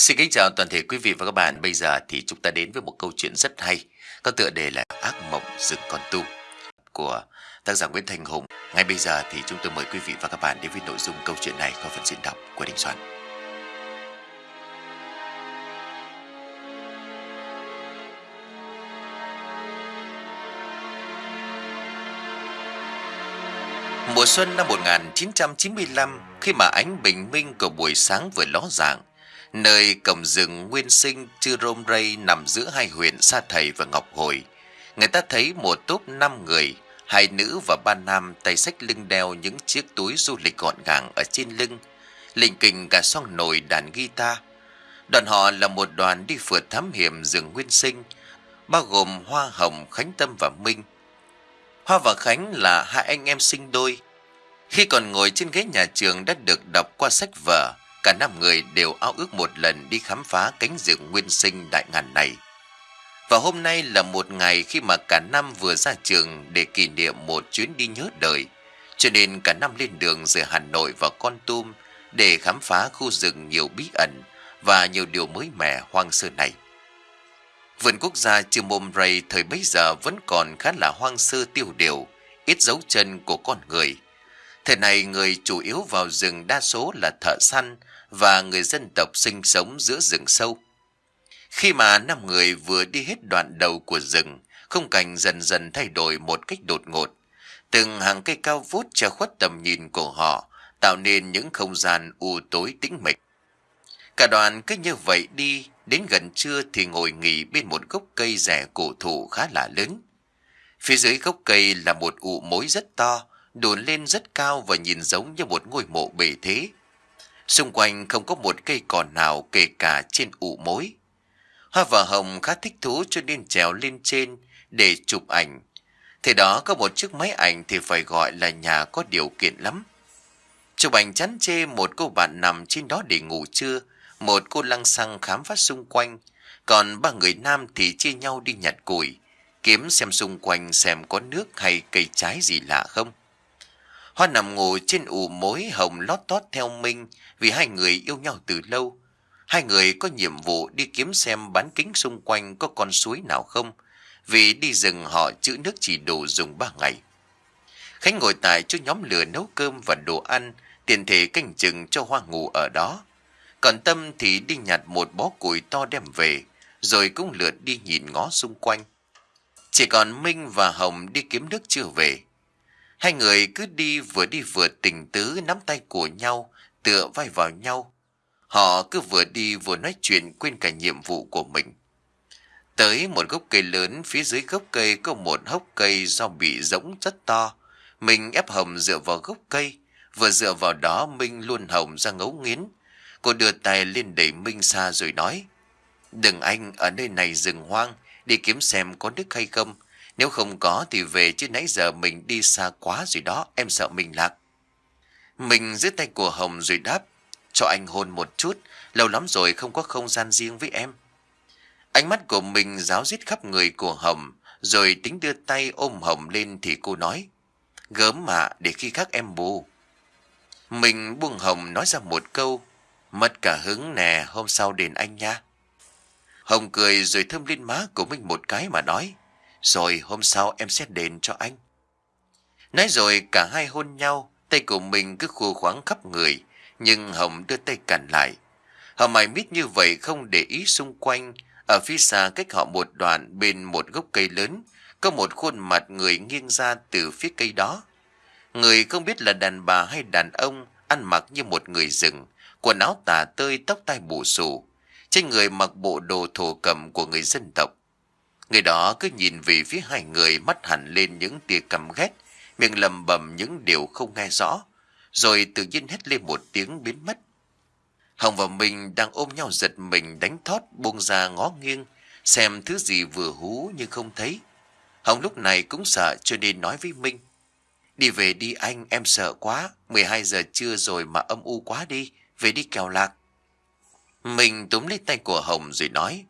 Xin kính chào toàn thể quý vị và các bạn. Bây giờ thì chúng ta đến với một câu chuyện rất hay, có tựa đề là Ác mộng rừng con tu của tác giả Nguyễn Thành Hùng. Ngay bây giờ thì chúng tôi mời quý vị và các bạn đến với nội dung câu chuyện này qua phần diễn đọc của Đình Soạn. Mùa xuân năm 1995, khi mà ánh bình minh của buổi sáng vừa ló dạng, nơi cổng rừng nguyên sinh Chư Rôm Rây nằm giữa hai huyện Sa Thầy và Ngọc Hồi. Người ta thấy một túp năm người, hai nữ và ba nam tay sách lưng đeo những chiếc túi du lịch gọn gàng ở trên lưng, lình kình cả song nồi đàn guitar. Đoàn họ là một đoàn đi phượt thám hiểm rừng nguyên sinh, bao gồm Hoa Hồng, Khánh Tâm và Minh. Hoa và Khánh là hai anh em sinh đôi. Khi còn ngồi trên ghế nhà trường đã được đọc qua sách vở, Cả năm người đều ao ước một lần đi khám phá cánh rừng nguyên sinh đại ngàn này. Và hôm nay là một ngày khi mà cả năm vừa ra trường để kỷ niệm một chuyến đi nhớ đời. Cho nên cả năm lên đường giữa Hà Nội và Con Tum để khám phá khu rừng nhiều bí ẩn và nhiều điều mới mẻ hoang sơ này. Vườn quốc gia Chư Môm Ray thời bấy giờ vẫn còn khá là hoang sơ tiêu điều, ít dấu chân của con người. Thời này người chủ yếu vào rừng đa số là thợ săn và người dân tộc sinh sống giữa rừng sâu. Khi mà năm người vừa đi hết đoạn đầu của rừng, không cảnh dần dần thay đổi một cách đột ngột. Từng hàng cây cao vút che khuất tầm nhìn của họ, tạo nên những không gian u tối tĩnh mịch. Cả đoàn cứ như vậy đi, đến gần trưa thì ngồi nghỉ bên một gốc cây rẻ cổ thụ khá là lớn. Phía dưới gốc cây là một ụ mối rất to, đồn lên rất cao và nhìn giống như một ngôi mộ bề thế. Xung quanh không có một cây cỏ nào kể cả trên ụ mối. Hoa và Hồng khá thích thú cho nên trèo lên trên để chụp ảnh. Thế đó có một chiếc máy ảnh thì phải gọi là nhà có điều kiện lắm. Chụp ảnh chán chê một cô bạn nằm trên đó để ngủ trưa, một cô lăng xăng khám phá xung quanh, còn ba người nam thì chia nhau đi nhặt củi, kiếm xem xung quanh xem có nước hay cây trái gì lạ không. Hoa nằm ngồi trên ủ mối hồng lót tót theo Minh vì hai người yêu nhau từ lâu. Hai người có nhiệm vụ đi kiếm xem bán kính xung quanh có con suối nào không, vì đi rừng họ chữ nước chỉ đủ dùng ba ngày. Khánh ngồi tại chỗ nhóm lửa nấu cơm và đồ ăn, tiền thể canh chừng cho Hoa ngủ ở đó. Còn Tâm thì đi nhặt một bó củi to đem về, rồi cũng lượt đi nhìn ngó xung quanh. Chỉ còn Minh và Hồng đi kiếm nước chưa về. Hai người cứ đi vừa đi vừa tình tứ nắm tay của nhau, tựa vai vào nhau. Họ cứ vừa đi vừa nói chuyện quên cả nhiệm vụ của mình. Tới một gốc cây lớn, phía dưới gốc cây có một hốc cây do bị rỗng rất to. Mình ép Hồng dựa vào gốc cây, vừa dựa vào đó Minh luôn Hồng ra ngấu nghiến. Cô đưa tay lên đẩy Minh xa rồi nói, Đừng anh, ở nơi này rừng hoang, đi kiếm xem có nước hay không. Nếu không có thì về chứ nãy giờ mình đi xa quá rồi đó, em sợ mình lạc. Mình giữ tay của Hồng rồi đáp, cho anh hôn một chút, lâu lắm rồi không có không gian riêng với em. Ánh mắt của mình giáo giết khắp người của Hồng, rồi tính đưa tay ôm Hồng lên thì cô nói, gớm mà để khi khác em bù. Mình buông Hồng nói ra một câu, mất cả hứng nè, hôm sau đền anh nha. Hồng cười rồi thơm lên má của mình một cái mà nói, rồi hôm sau em sẽ đền cho anh. Nói rồi cả hai hôn nhau, tay của mình cứ khua khoáng khắp người, nhưng Hồng đưa tay cản lại. Hồng mày mít như vậy không để ý xung quanh, ở phía xa cách họ một đoạn bên một gốc cây lớn, có một khuôn mặt người nghiêng ra từ phía cây đó. Người không biết là đàn bà hay đàn ông, ăn mặc như một người rừng, quần áo tà tơi tóc tai bù xù. Trên người mặc bộ đồ thổ cầm của người dân tộc. Người đó cứ nhìn về phía hai người mắt hẳn lên những tia căm ghét, miệng lầm bầm những điều không nghe rõ, rồi tự nhiên hét lên một tiếng biến mất. Hồng và mình đang ôm nhau giật mình đánh thót buông ra ngó nghiêng, xem thứ gì vừa hú nhưng không thấy. Hồng lúc này cũng sợ cho nên nói với Minh. Đi về đi anh, em sợ quá, 12 giờ trưa rồi mà âm u quá đi, về đi kèo lạc. Mình túm lấy tay của Hồng rồi nói.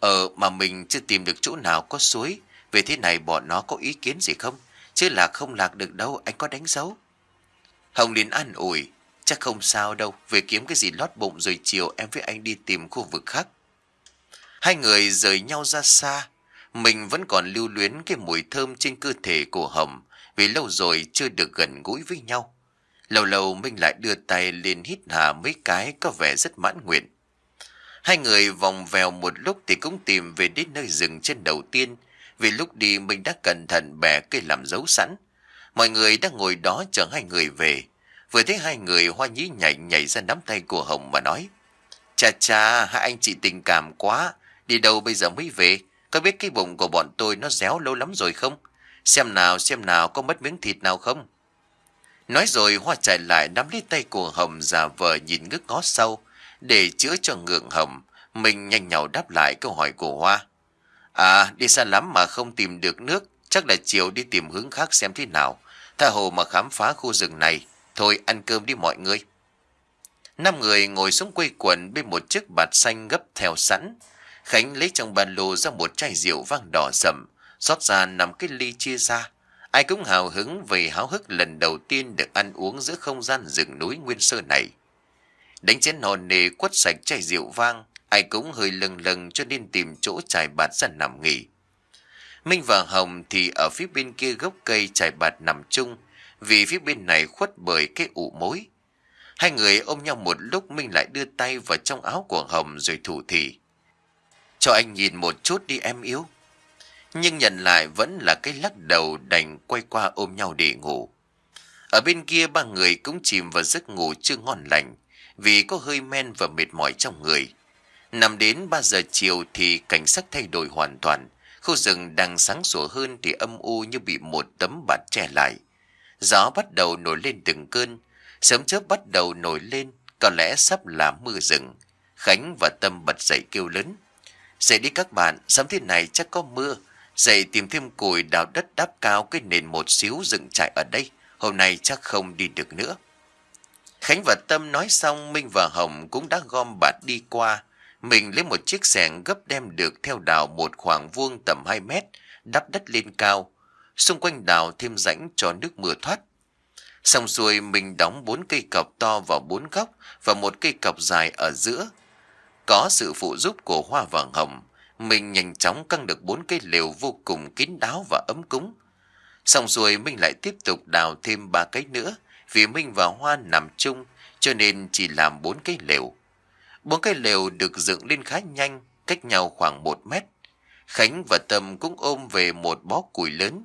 Ờ mà mình chưa tìm được chỗ nào có suối Về thế này bọn nó có ý kiến gì không Chứ là không lạc được đâu anh có đánh dấu Hồng liền an ủi Chắc không sao đâu, về kiếm cái gì lót bụng rồi chiều em với anh đi tìm khu vực khác. Hai người rời nhau ra xa, mình vẫn còn lưu luyến cái mùi thơm trên cơ thể của Hồng vì lâu rồi chưa được gần gũi với nhau. Lâu lâu Minh lại đưa tay lên hít hà mấy cái có vẻ rất mãn nguyện. Hai người vòng vèo một lúc thì cũng tìm về đến nơi rừng trên đầu tiên vì lúc đi mình đã cẩn thận bẻ cây làm dấu sẵn. Mọi người đang ngồi đó chờ hai người về. Vừa thấy hai người hoa nhí nhảy nhảy ra nắm tay của Hồng mà nói. Chà chà, hai anh chị tình cảm quá. Đi đâu bây giờ mới về? Có biết cái bụng của bọn tôi nó réo lâu lắm rồi không? Xem nào, xem nào có mất miếng thịt nào không? Nói rồi Hoa chạy lại nắm lấy tay của Hồng giả vờ nhìn ngước ngó sâu. Để chữa cho ngượng hầm mình nhanh nhào đáp lại câu hỏi của Hoa. À, đi xa lắm mà không tìm được nước, chắc là chiều đi tìm hướng khác xem thế nào. Tha hồ mà khám phá khu rừng này. Thôi ăn cơm đi mọi người. Năm người ngồi xuống quây quần bên một chiếc bạt xanh gấp theo sẵn. Khánh lấy trong bàn lô ra một chai rượu vang đỏ sậm, xót ra nằm cái ly chia ra. Ai cũng hào hứng vì háo hức lần đầu tiên được ăn uống giữa không gian rừng núi nguyên sơ này. Đánh chén hồn nề quất sạch chai rượu vang, ai cũng hơi lừng lừng cho nên tìm chỗ trải bạt ra nằm nghỉ. Minh và Hồng thì ở phía bên kia gốc cây trải bạt nằm chung, vì phía bên này khuất bởi cái ụ mối. Hai người ôm nhau một lúc Minh lại đưa tay vào trong áo của Hồng rồi thủ thị. Cho anh nhìn một chút đi em yếu. Nhưng nhận lại vẫn là cái lắc đầu đành quay qua ôm nhau để ngủ. Ở bên kia ba người cũng chìm vào giấc ngủ chưa ngon lành vì có hơi men và mệt mỏi trong người. Nằm đến 3 giờ chiều thì cảnh sắc thay đổi hoàn toàn. Khu rừng đang sáng sủa hơn thì âm u như bị một tấm bạt che lại. Gió bắt đầu nổi lên từng cơn, sớm chớp bắt đầu nổi lên, có lẽ sắp là mưa rừng. Khánh và Tâm bật dậy kêu lớn. Dậy đi các bạn, sớm thế này chắc có mưa. Dậy tìm thêm củi đào đất đáp cao cái nền một xíu dựng trại ở đây. Hôm nay chắc không đi được nữa. Khánh và Tâm nói xong Minh và Hồng cũng đã gom bạt đi qua. Mình lấy một chiếc xẻng gấp đem được theo đào một khoảng vuông tầm 2 mét, đắp đất lên cao. Xung quanh đào thêm rãnh cho nước mưa thoát. Xong xuôi mình đóng bốn cây cọc to vào bốn góc và một cây cọc dài ở giữa. Có sự phụ giúp của hoa vàng hồng, mình nhanh chóng căng được bốn cây lều vô cùng kín đáo và ấm cúng. Xong rồi mình lại tiếp tục đào thêm ba cái nữa, vì Minh và Hoa nằm chung, cho nên chỉ làm bốn cái lều. Bốn cái lều được dựng lên khá nhanh, cách nhau khoảng một mét. Khánh và Tâm cũng ôm về một bó củi lớn,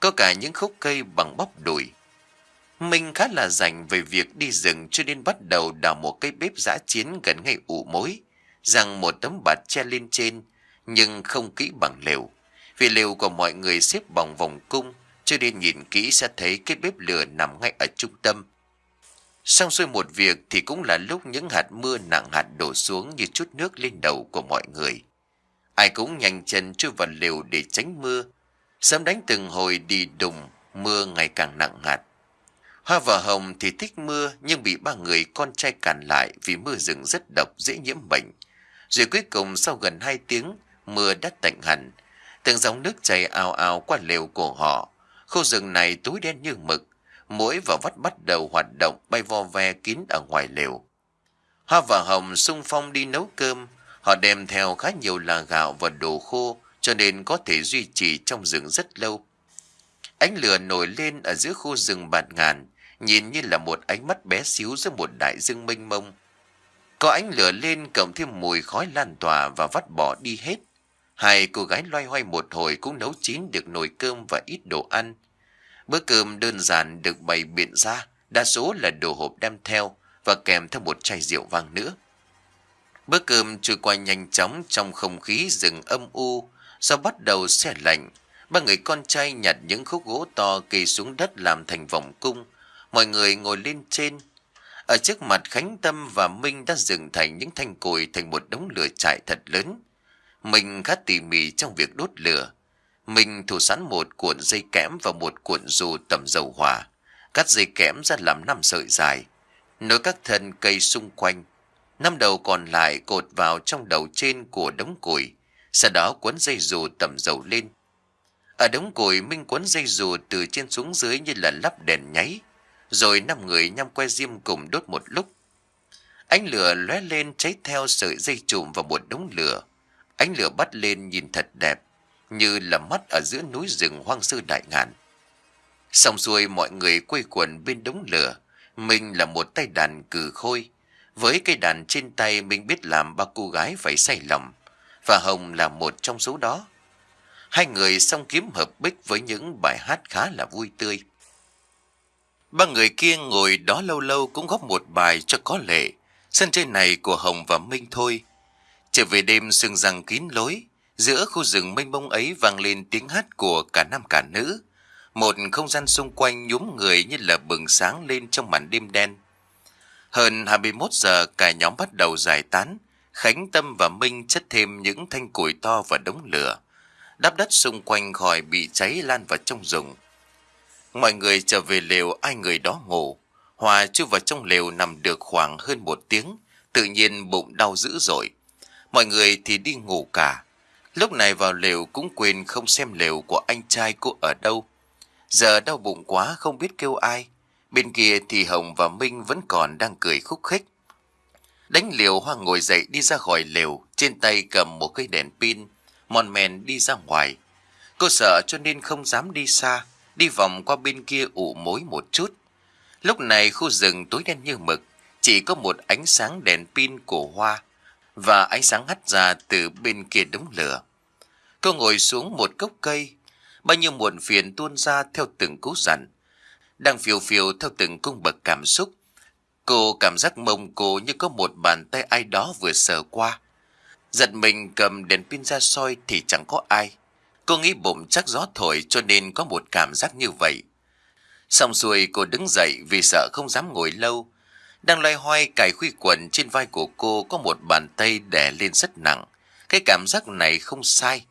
có cả những khúc cây bằng bắp đùi. Minh khá là rảnh về việc đi rừng cho nên bắt đầu đào một cái bếp giã chiến gần ngay ủ mối, rằng một tấm bạt che lên trên, nhưng không kỹ bằng lều. Vì lều của mọi người xếp bằng vòng cung, cho nên nhìn kỹ sẽ thấy cái bếp lửa nằm ngay ở trung tâm. Xong xuôi một việc thì cũng là lúc những hạt mưa nặng hạt đổ xuống như chút nước lên đầu của mọi người. Ai cũng nhanh chân chui vào lều để tránh mưa. Sớm đánh từng hồi đi đùng, mưa ngày càng nặng hạt. Hoa và Hồng thì thích mưa nhưng bị ba người con trai cản lại vì mưa rừng rất độc dễ nhiễm bệnh. Rồi cuối cùng sau gần hai tiếng, mưa đã tạnh hẳn. Từng dòng nước chảy ào ào qua lều của họ. Khu rừng này túi đen như mực. Mũi và vắt bắt đầu hoạt động bay vo ve kín ở ngoài lều. Hoa và Hồng sung phong đi nấu cơm. Họ đem theo khá nhiều là gạo và đồ khô cho nên có thể duy trì trong rừng rất lâu. Ánh lửa nổi lên ở giữa khu rừng bạt ngàn, nhìn như là một ánh mắt bé xíu giữa một đại dương mênh mông. Có ánh lửa lên cộng thêm mùi khói lan tỏa và vắt bỏ đi hết. Hai cô gái loay hoay một hồi cũng nấu chín được nồi cơm và ít đồ ăn. Bữa cơm đơn giản được bày biện ra, đa số là đồ hộp đem theo và kèm theo một chai rượu vang nữa. Bữa cơm trôi qua nhanh chóng trong không khí rừng âm u, sau bắt đầu xe lạnh. Ba người con trai nhặt những khúc gỗ to kỳ xuống đất làm thành vòng cung. Mọi người ngồi lên trên. Ở trước mặt Khánh Tâm và Minh đã dựng thành những thanh cồi thành một đống lửa trại thật lớn. Mình khá tỉ mỉ trong việc đốt lửa. Mình thủ sẵn một cuộn dây kẽm và một cuộn dù tầm dầu hỏa. Cắt dây kẽm ra làm năm sợi dài. Nối các thân cây xung quanh. Năm đầu còn lại cột vào trong đầu trên của đống củi. Sau đó cuốn dây dù tầm dầu lên. Ở đống củi Minh cuốn dây dù từ trên xuống dưới như là lắp đèn nháy. Rồi năm người nhằm que diêm cùng đốt một lúc. Ánh lửa lóe lên cháy theo sợi dây trùm vào một đống lửa. Ánh lửa bắt lên nhìn thật đẹp, như là mắt ở giữa núi rừng hoang sơ đại ngàn. Xong xuôi mọi người quây quần bên đống lửa. Mình là một tay đàn cử khôi. Với cây đàn trên tay mình biết làm ba cô gái phải say lòng. Và Hồng là một trong số đó. Hai người song kiếm hợp bích với những bài hát khá là vui tươi. Ba người kia ngồi đó lâu lâu cũng góp một bài cho có lệ. Sân chơi này của Hồng và Minh thôi. Trở về đêm sương răng kín lối, giữa khu rừng mênh mông ấy vang lên tiếng hát của cả nam cả nữ. Một không gian xung quanh nhúm người như là bừng sáng lên trong màn đêm đen. Hơn 21 giờ cả nhóm bắt đầu giải tán. Khánh Tâm và Minh chất thêm những thanh củi to và đống lửa. Đắp đất xung quanh khỏi bị cháy lan vào trong rừng. Mọi người trở về lều ai người đó ngủ. Hòa chui vào trong lều nằm được khoảng hơn một tiếng. Tự nhiên bụng đau dữ dội. Mọi người thì đi ngủ cả. Lúc này vào lều cũng quên không xem lều của anh trai cô ở đâu. Giờ đau bụng quá không biết kêu ai. Bên kia thì Hồng và Minh vẫn còn đang cười khúc khích. Đánh liều Hoa ngồi dậy đi ra khỏi lều, trên tay cầm một cây đèn pin, mòn mèn đi ra ngoài. Cô sợ cho nên không dám đi xa, đi vòng qua bên kia ủ mối một chút. Lúc này khu rừng tối đen như mực, chỉ có một ánh sáng đèn pin của Hoa và ánh sáng hắt ra từ bên kia đống lửa. Cô ngồi xuống một gốc cây, bao nhiêu muộn phiền tuôn ra theo từng cú dặn. Đang phiêu phiêu theo từng cung bậc cảm xúc. Cô cảm giác mông cô như có một bàn tay ai đó vừa sờ qua. Giật mình cầm đèn pin ra soi thì chẳng có ai. Cô nghĩ bụng chắc gió thổi cho nên có một cảm giác như vậy. Xong xuôi cô đứng dậy vì sợ không dám ngồi lâu. Đang loay hoay cài khuy quần trên vai của cô có một bàn tay đè lên rất nặng. Cái cảm giác này không sai.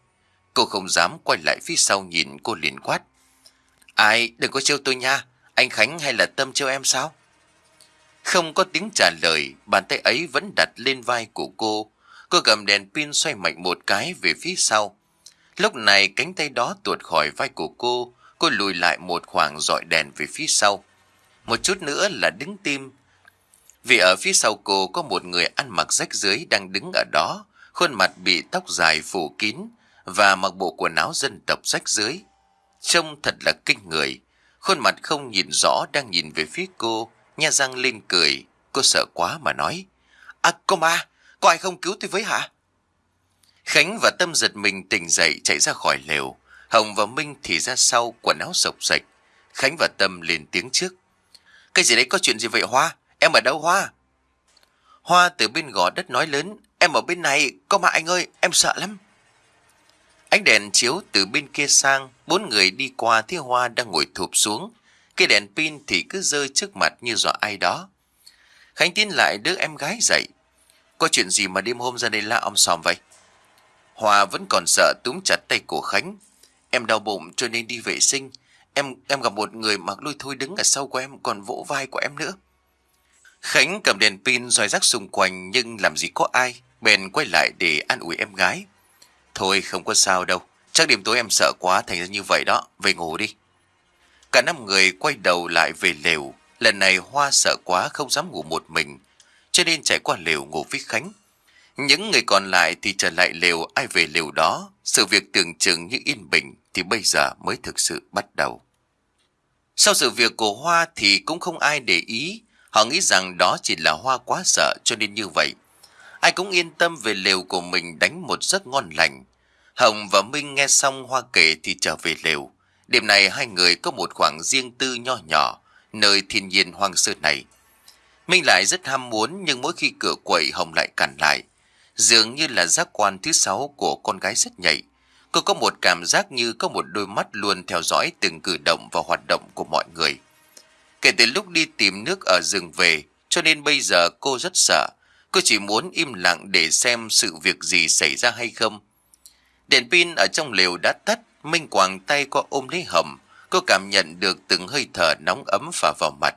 Cô không dám quay lại phía sau nhìn cô liền quát. Ai, đừng có trêu tôi nha. Anh Khánh hay là Tâm trêu em sao? Không có tiếng trả lời, bàn tay ấy vẫn đặt lên vai của cô. Cô cầm đèn pin xoay mạnh một cái về phía sau. Lúc này cánh tay đó tuột khỏi vai của cô, cô lùi lại một khoảng dọi đèn về phía sau. Một chút nữa là đứng tim. Vì ở phía sau cô có một người ăn mặc rách dưới đang đứng ở đó, khuôn mặt bị tóc dài phủ kín và mặc bộ quần áo dân tộc rách dưới. Trông thật là kinh người, khuôn mặt không nhìn rõ đang nhìn về phía cô, nha răng lên cười, cô sợ quá mà nói. À cô ma, có ai không cứu tôi với hả? Khánh và Tâm giật mình tỉnh dậy chạy ra khỏi lều. Hồng và Minh thì ra sau quần áo sộc sạch. Khánh và Tâm lên tiếng trước. Cái gì đấy có chuyện gì vậy Hoa? Em ở đâu Hoa? Hoa từ bên gò đất nói lớn. Em ở bên này, có mà anh ơi, em sợ lắm. Ánh đèn chiếu từ bên kia sang, bốn người đi qua thấy Hoa đang ngồi thụp xuống. Cái đèn pin thì cứ rơi trước mặt như dọa ai đó. Khánh tiến lại đứa em gái dậy. Có chuyện gì mà đêm hôm ra đây la om sòm vậy? Hòa vẫn còn sợ túm chặt tay của Khánh. Em đau bụng cho nên đi vệ sinh. Em em gặp một người mặc lôi thôi đứng ở sau của em còn vỗ vai của em nữa. Khánh cầm đèn pin roi rắc xung quanh nhưng làm gì có ai. Bèn quay lại để an ủi em gái. Thôi không có sao đâu. Chắc đêm tối em sợ quá thành ra như vậy đó. Về ngủ đi. Cả năm người quay đầu lại về lều. Lần này Hoa sợ quá không dám ngủ một mình. Cho nên chạy qua lều ngủ với Khánh. Những người còn lại thì trở lại lều ai về lều đó. Sự việc tưởng chừng như yên bình thì bây giờ mới thực sự bắt đầu. Sau sự việc của Hoa thì cũng không ai để ý. Họ nghĩ rằng đó chỉ là Hoa quá sợ cho nên như vậy. Ai cũng yên tâm về lều của mình đánh một giấc ngon lành. Hồng và Minh nghe xong Hoa kể thì trở về lều. Đêm này hai người có một khoảng riêng tư nho nhỏ, nơi thiên nhiên hoang sơ này. Minh lại rất ham muốn nhưng mỗi khi cửa quậy Hồng lại cản lại. Dường như là giác quan thứ sáu của con gái rất nhạy. Cô có một cảm giác như có một đôi mắt luôn theo dõi từng cử động và hoạt động của mọi người. Kể từ lúc đi tìm nước ở rừng về, cho nên bây giờ cô rất sợ. Cô chỉ muốn im lặng để xem sự việc gì xảy ra hay không. Đèn pin ở trong lều đã tắt, Minh quàng tay qua ôm lấy hầm. Cô cảm nhận được từng hơi thở nóng ấm phả vào mặt.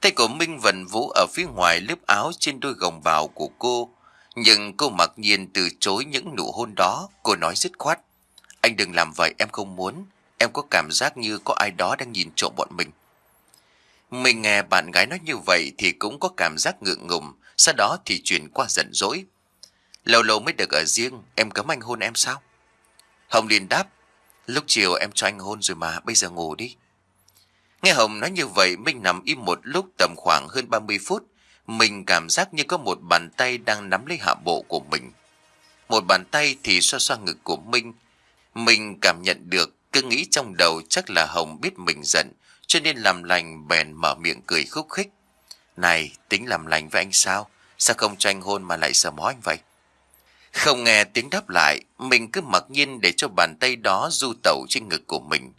Tay của Minh vần vũ ở phía ngoài lớp áo trên đôi gồng bào của cô. Nhưng cô mặc nhiên từ chối những nụ hôn đó, cô nói dứt khoát. Anh đừng làm vậy, em không muốn. Em có cảm giác như có ai đó đang nhìn trộm bọn mình. Mình nghe bạn gái nói như vậy thì cũng có cảm giác ngượng ngùng, sau đó thì chuyển qua giận dỗi. Lâu lâu mới được ở riêng, em cấm anh hôn em sao? Hồng liền đáp, lúc chiều em cho anh hôn rồi mà, bây giờ ngủ đi. Nghe Hồng nói như vậy, Minh nằm im một lúc tầm khoảng hơn 30 phút. Mình cảm giác như có một bàn tay đang nắm lấy hạ bộ của mình. Một bàn tay thì xoa xoa ngực của Minh. Mình cảm nhận được, cứ nghĩ trong đầu chắc là Hồng biết mình giận, cho nên làm lành bèn mở miệng cười khúc khích. Này, tính làm lành với anh sao? Sao không cho anh hôn mà lại sờ mó anh vậy? Không nghe tiếng đáp lại, mình cứ mặc nhiên để cho bàn tay đó du tẩu trên ngực của mình.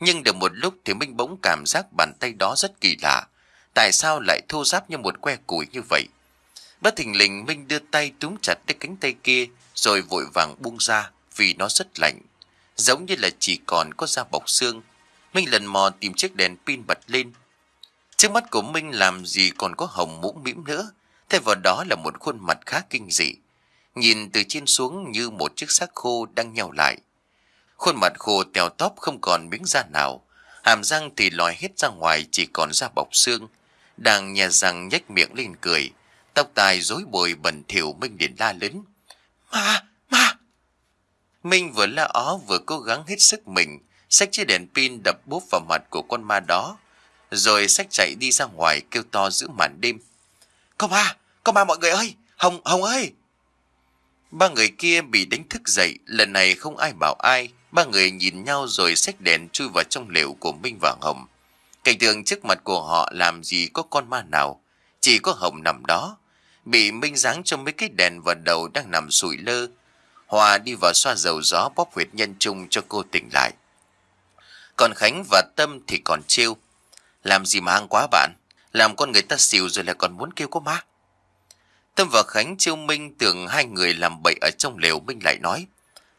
Nhưng được một lúc thì Minh bỗng cảm giác bàn tay đó rất kỳ lạ. Tại sao lại thô ráp như một que củi như vậy? Bất thình lình Minh đưa tay túm chặt cái cánh tay kia rồi vội vàng buông ra vì nó rất lạnh. Giống như là chỉ còn có da bọc xương. Minh lần mò tìm chiếc đèn pin bật lên. Trước mắt của Minh làm gì còn có hồng mũ mĩm nữa. Thay vào đó là một khuôn mặt khá kinh dị. Nhìn từ trên xuống như một chiếc xác khô đang nhào lại. Khuôn mặt khô tèo tóp không còn miếng da nào. Hàm răng thì lòi hết ra ngoài chỉ còn da bọc xương. Đang nhà răng nhếch miệng lên cười. Tóc tai rối bời bẩn thỉu Minh liền la lớn. Ma! Ma! Minh vừa la ó vừa cố gắng hết sức mình. Xách chiếc đèn pin đập búp vào mặt của con ma đó. Rồi xách chạy đi ra ngoài kêu to giữa màn đêm. Có ma! Có ma mọi người ơi! Hồng! Hồng ơi! Ba người kia bị đánh thức dậy, lần này không ai bảo ai. Ba người nhìn nhau rồi xách đèn chui vào trong lều của Minh và Hồng. Cảnh tượng trước mặt của họ làm gì có con ma nào, chỉ có Hồng nằm đó. Bị Minh giáng trong mấy cái đèn vào đầu đang nằm sủi lơ. Hòa đi vào xoa dầu gió bóp huyệt nhân trung cho cô tỉnh lại. Còn Khánh và Tâm thì còn trêu. Làm gì mà ăn quá bạn, làm con người ta xỉu rồi lại còn muốn kêu có ma. Tâm và Khánh chiêu Minh tưởng hai người làm bậy ở trong lều Minh lại nói.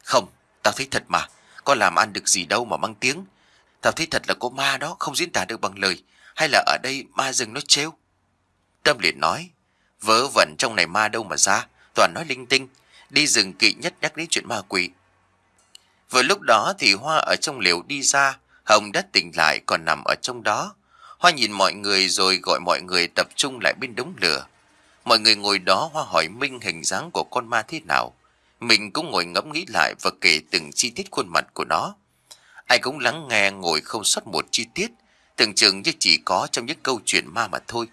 Không, tao thấy thật mà, có làm ăn được gì đâu mà mang tiếng. Tao thấy thật là có ma đó, không diễn tả được bằng lời. Hay là ở đây ma rừng nó trêu? Tâm liền nói, vớ vẩn trong này ma đâu mà ra, toàn nói linh tinh. Đi rừng kỵ nhất nhắc đến chuyện ma quỷ. Vừa lúc đó thì Hoa ở trong lều đi ra, Hồng đã tỉnh lại còn nằm ở trong đó. Hoa nhìn mọi người rồi gọi mọi người tập trung lại bên đống lửa. Mọi người ngồi đó Hoa hỏi Minh hình dáng của con ma thế nào. Mình cũng ngồi ngẫm nghĩ lại và kể từng chi tiết khuôn mặt của nó. Ai cũng lắng nghe ngồi không sót một chi tiết, tưởng chừng như chỉ có trong những câu chuyện ma mà thôi.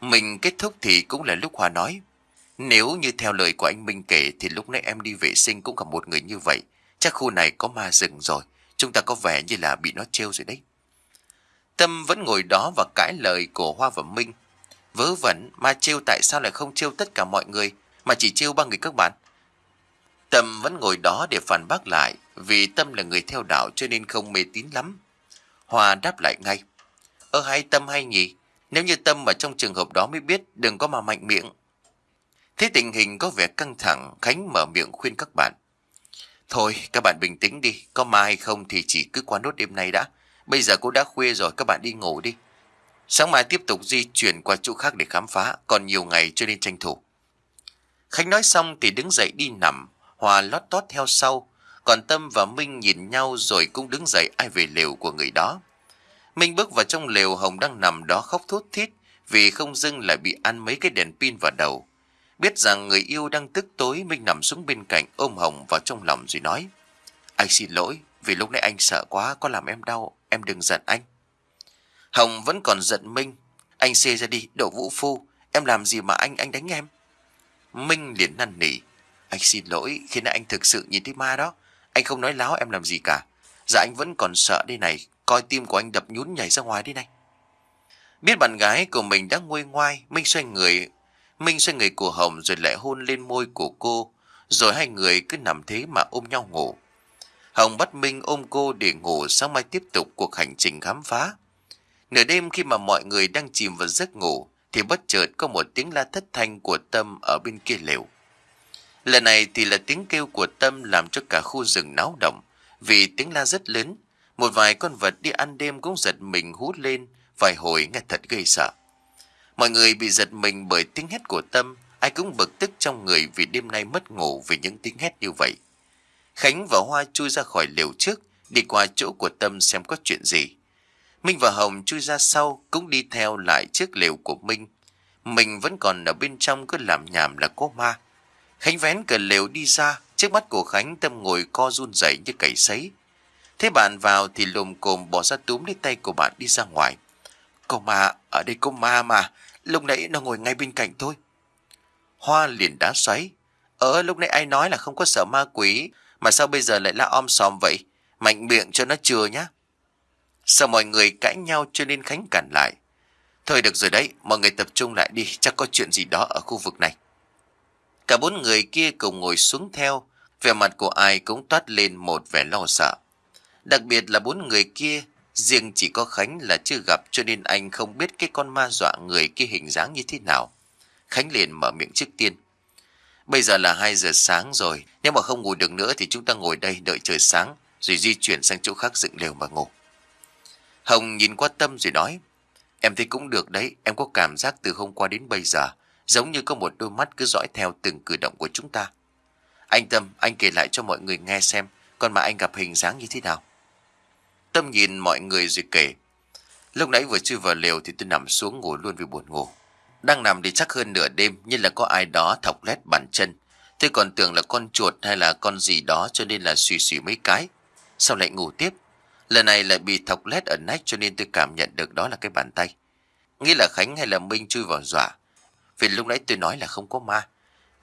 Mình kết thúc thì cũng là lúc Hoa nói. Nếu như theo lời của anh Minh kể thì lúc nãy em đi vệ sinh cũng gặp một người như vậy. Chắc khu này có ma rừng rồi. Chúng ta có vẻ như là bị nó trêu rồi đấy. Tâm vẫn ngồi đó và cãi lời của Hoa và Minh. Vớ vẩn, ma trêu tại sao lại không trêu tất cả mọi người, mà chỉ trêu ba người các bạn? Tâm vẫn ngồi đó để phản bác lại, vì Tâm là người theo đạo cho nên không mê tín lắm. Hoa đáp lại ngay. Ơ hay Tâm hay nhỉ? Nếu như Tâm mà trong trường hợp đó mới biết đừng có mà mạnh miệng. Thế tình hình có vẻ căng thẳng, Khánh mở miệng khuyên các bạn. Thôi, các bạn bình tĩnh đi, có ma hay không thì chỉ cứ qua nốt đêm nay đã. Bây giờ cũng đã khuya rồi, các bạn đi ngủ đi. Sáng mai tiếp tục di chuyển qua chỗ khác để khám phá, còn nhiều ngày cho nên tranh thủ. Khánh nói xong thì đứng dậy đi nằm, Hòa lót tót theo sau, còn Tâm và Minh nhìn nhau rồi cũng đứng dậy ai về lều của người đó. Minh bước vào trong lều Hồng đang nằm đó khóc thút thít vì không dưng lại bị ăn mấy cái đèn pin vào đầu. Biết rằng người yêu đang tức tối Minh nằm xuống bên cạnh ôm Hồng vào trong lòng rồi nói Anh xin lỗi vì lúc nãy anh sợ quá có làm em đau, em đừng giận anh. Hồng vẫn còn giận Minh. Anh xê ra đi, đổ vũ phu. Em làm gì mà anh anh đánh em? Minh liền năn nỉ. Anh xin lỗi, khi nãy anh thực sự nhìn thấy ma đó. Anh không nói láo em làm gì cả. Dạ anh vẫn còn sợ đây này. Coi tim của anh đập nhún nhảy ra ngoài đi này. Biết bạn gái của mình đã nguôi ngoai, Minh xoay người. Minh xoay người của Hồng rồi lại hôn lên môi của cô. Rồi hai người cứ nằm thế mà ôm nhau ngủ. Hồng bắt Minh ôm cô để ngủ sáng mai tiếp tục cuộc hành trình khám phá. Nửa đêm khi mà mọi người đang chìm vào giấc ngủ, thì bất chợt có một tiếng la thất thanh của Tâm ở bên kia lều. Lần này thì là tiếng kêu của Tâm làm cho cả khu rừng náo động, vì tiếng la rất lớn. Một vài con vật đi ăn đêm cũng giật mình hút lên, vài hồi nghe thật gây sợ. Mọi người bị giật mình bởi tiếng hét của Tâm, ai cũng bực tức trong người vì đêm nay mất ngủ vì những tiếng hét như vậy. Khánh và Hoa chui ra khỏi lều trước, đi qua chỗ của Tâm xem có chuyện gì. Minh và Hồng chui ra sau cũng đi theo lại chiếc lều của Minh. Mình vẫn còn ở bên trong cứ làm nhảm là có ma. Khánh vén cửa lều đi ra, trước mắt của Khánh Tâm ngồi co run rẩy như cầy sấy. Thế bạn vào thì lùm cồm bỏ ra túm lấy tay của bạn đi ra ngoài. Có ma, ở đây có ma mà, lúc nãy nó ngồi ngay bên cạnh tôi. Hoa liền đá xoáy. Ờ, lúc nãy ai nói là không có sợ ma quỷ, mà sao bây giờ lại la om sòm vậy? Mạnh miệng cho nó chừa nhá. Sợ mọi người cãi nhau cho nên Khánh cản lại. Thôi được rồi đấy, mọi người tập trung lại đi, chắc có chuyện gì đó ở khu vực này. Cả bốn người kia cùng ngồi xuống theo, vẻ mặt của ai cũng toát lên một vẻ lo sợ. Đặc biệt là bốn người kia, riêng chỉ có Khánh là chưa gặp cho nên anh không biết cái con ma dọa người kia hình dáng như thế nào. Khánh liền mở miệng trước tiên. Bây giờ là 2 giờ sáng rồi, nếu mà không ngủ được nữa thì chúng ta ngồi đây đợi trời sáng, rồi di chuyển sang chỗ khác dựng lều mà ngủ. Hồng nhìn qua Tâm rồi nói, em thấy cũng được đấy, em có cảm giác từ hôm qua đến bây giờ, giống như có một đôi mắt cứ dõi theo từng cử động của chúng ta. Anh Tâm, anh kể lại cho mọi người nghe xem, con mà anh gặp hình dáng như thế nào. Tâm nhìn mọi người rồi kể, lúc nãy vừa chui vào lều thì tôi nằm xuống ngủ luôn vì buồn ngủ. Đang nằm thì chắc hơn nửa đêm như là có ai đó thọc lét bàn chân. Tôi còn tưởng là con chuột hay là con gì đó cho nên là suy suy mấy cái. Sao lại ngủ tiếp? Lần này lại bị thọc lét ở nách cho nên tôi cảm nhận được đó là cái bàn tay. Nghĩ là Khánh hay là Minh chui vào dọa. Vì lúc nãy tôi nói là không có ma.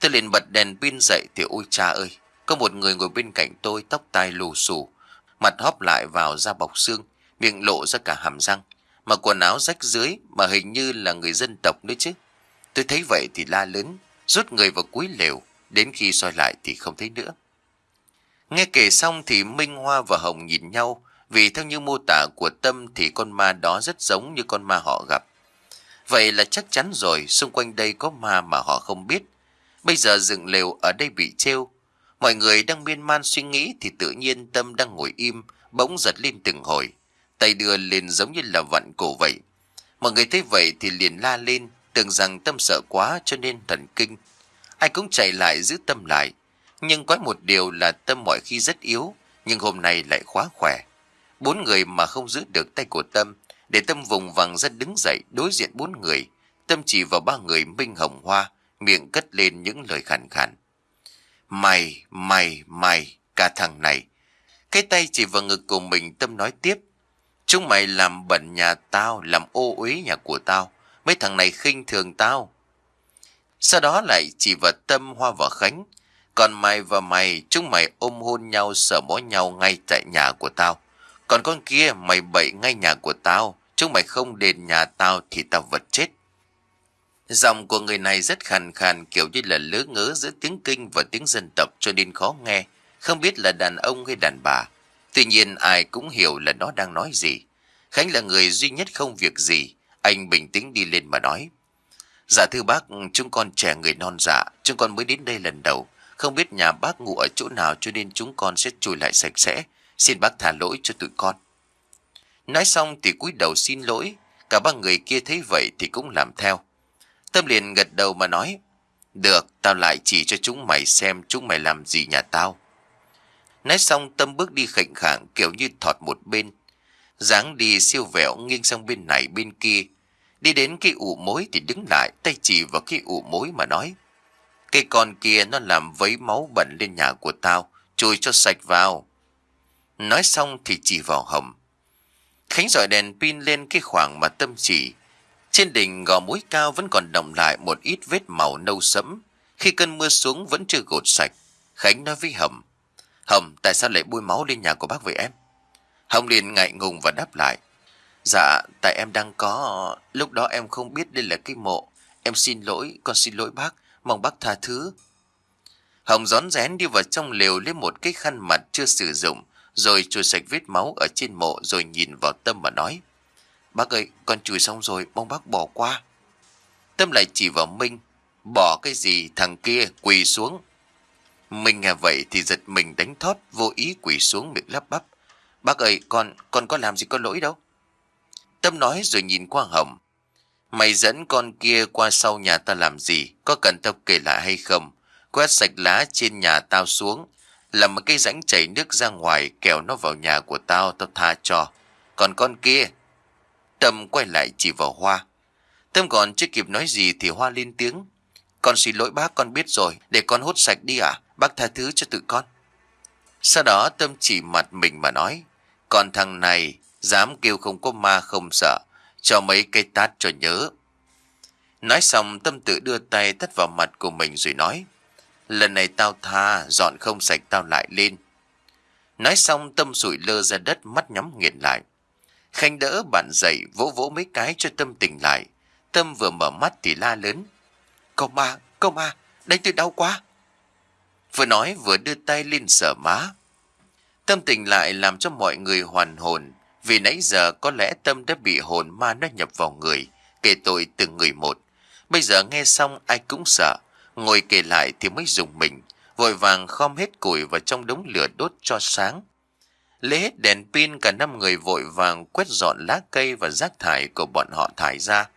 Tôi liền bật đèn pin dậy thì ôi cha ơi. Có một người ngồi bên cạnh tôi tóc tai lù xù. Mặt hóp lại vào da bọc xương. Miệng lộ ra cả hàm răng. Mà quần áo rách dưới mà hình như là người dân tộc nữa chứ. Tôi thấy vậy thì la lớn. Rút người vào cuối lều. Đến khi soi lại thì không thấy nữa. Nghe kể xong thì Minh Hoa và Hồng nhìn nhau vì theo như mô tả của Tâm thì con ma đó rất giống như con ma họ gặp. Vậy là chắc chắn rồi, xung quanh đây có ma mà họ không biết. Bây giờ dựng lều ở đây bị treo. Mọi người đang miên man suy nghĩ thì tự nhiên Tâm đang ngồi im, bỗng giật lên từng hồi. Tay đưa lên giống như là vặn cổ vậy. Mọi người thấy vậy thì liền la lên, tưởng rằng Tâm sợ quá cho nên thần kinh. Ai cũng chạy lại giữ Tâm lại. Nhưng có một điều là Tâm mọi khi rất yếu, nhưng hôm nay lại quá khỏe. Bốn người mà không giữ được tay của Tâm, để Tâm vùng vằng ra đứng dậy đối diện bốn người. Tâm chỉ vào ba người Minh Hồng Hoa, miệng cất lên những lời khàn khàn. Mày, mày, mày, cả thằng này. Cái tay chỉ vào ngực của mình Tâm nói tiếp. Chúng mày làm bẩn nhà tao, làm ô uế nhà của tao. Mấy thằng này khinh thường tao. Sau đó lại chỉ vào Tâm, Hoa và Khánh. Còn mày và mày, chúng mày ôm hôn nhau, sợ mó nhau ngay tại nhà của tao. Còn con kia mày bậy ngay nhà của tao, chúng mày không đền nhà tao thì tao vật chết. Giọng của người này rất khàn khàn kiểu như là lỡ ngớ giữa tiếng kinh và tiếng dân tộc cho nên khó nghe, không biết là đàn ông hay đàn bà. Tuy nhiên ai cũng hiểu là nó đang nói gì. Khánh là người duy nhất không việc gì, anh bình tĩnh đi lên mà nói. Dạ thưa bác, chúng con trẻ người non dạ, chúng con mới đến đây lần đầu. Không biết nhà bác ngủ ở chỗ nào cho nên chúng con sẽ chùi lại sạch sẽ. Xin bác thả lỗi cho tụi con. Nói xong thì cúi đầu xin lỗi. Cả ba người kia thấy vậy thì cũng làm theo. Tâm liền gật đầu mà nói. Được, tao lại chỉ cho chúng mày xem chúng mày làm gì nhà tao. Nói xong Tâm bước đi khệnh khạng kiểu như thọt một bên. dáng đi siêu vẹo nghiêng sang bên này bên kia. Đi đến cái ụ mối thì đứng lại tay chỉ vào cái ụ mối mà nói. cây con kia nó làm vấy máu bẩn lên nhà của tao, Chùi cho sạch vào. Nói xong thì chỉ vào hầm. Khánh dọi đèn pin lên cái khoảng mà tâm chỉ. Trên đỉnh gò mũi cao vẫn còn động lại một ít vết màu nâu sẫm. Khi cơn mưa xuống vẫn chưa gột sạch. Khánh nói với Hầm. Hầm, tại sao lại bôi máu lên nhà của bác vậy em? Hồng liền ngại ngùng và đáp lại. Dạ, tại em đang có... Lúc đó em không biết đây là cái mộ. Em xin lỗi, con xin lỗi bác. Mong bác tha thứ. Hồng rón rén đi vào trong lều lấy một cái khăn mặt chưa sử dụng rồi chùi sạch vết máu ở trên mộ rồi nhìn vào Tâm mà nói. Bác ơi, con chùi xong rồi, mong bác bỏ qua. Tâm lại chỉ vào Minh. Bỏ cái gì thằng kia quỳ xuống. Minh nghe vậy thì giật mình đánh thót vô ý quỳ xuống miệng lắp bắp. Bác ơi, con, con có làm gì có lỗi đâu. Tâm nói rồi nhìn qua Hồng. Mày dẫn con kia qua sau nhà ta làm gì? Có cần tao kể lại hay không? Quét sạch lá trên nhà tao xuống làm một cái rãnh chảy nước ra ngoài Kéo nó vào nhà của tao tao tha cho. Còn con kia, Tâm quay lại chỉ vào Hoa. Tâm còn chưa kịp nói gì thì Hoa lên tiếng. Con xin lỗi bác con biết rồi, để con hút sạch đi à, bác tha thứ cho tự con. Sau đó Tâm chỉ mặt mình mà nói, còn thằng này dám kêu không có ma không sợ, cho mấy cây tát cho nhớ. Nói xong Tâm tự đưa tay tắt vào mặt của mình rồi nói, lần này tao tha, dọn không sạch tao lại lên. Nói xong Tâm sụi lơ ra đất mắt nhắm nghiền lại. Khanh đỡ bạn dậy vỗ vỗ mấy cái cho Tâm tỉnh lại. Tâm vừa mở mắt thì la lớn. Cậu ma, cậu ma, đánh tôi đau quá. Vừa nói vừa đưa tay lên sở má. Tâm tỉnh lại làm cho mọi người hoàn hồn. Vì nãy giờ có lẽ Tâm đã bị hồn ma nó nhập vào người, kể tội từng người một. Bây giờ nghe xong ai cũng sợ, ngồi kể lại thì mới dùng mình, vội vàng khom hết củi vào trong đống lửa đốt cho sáng. Lấy hết đèn pin cả năm người vội vàng quét dọn lá cây và rác thải của bọn họ thải ra.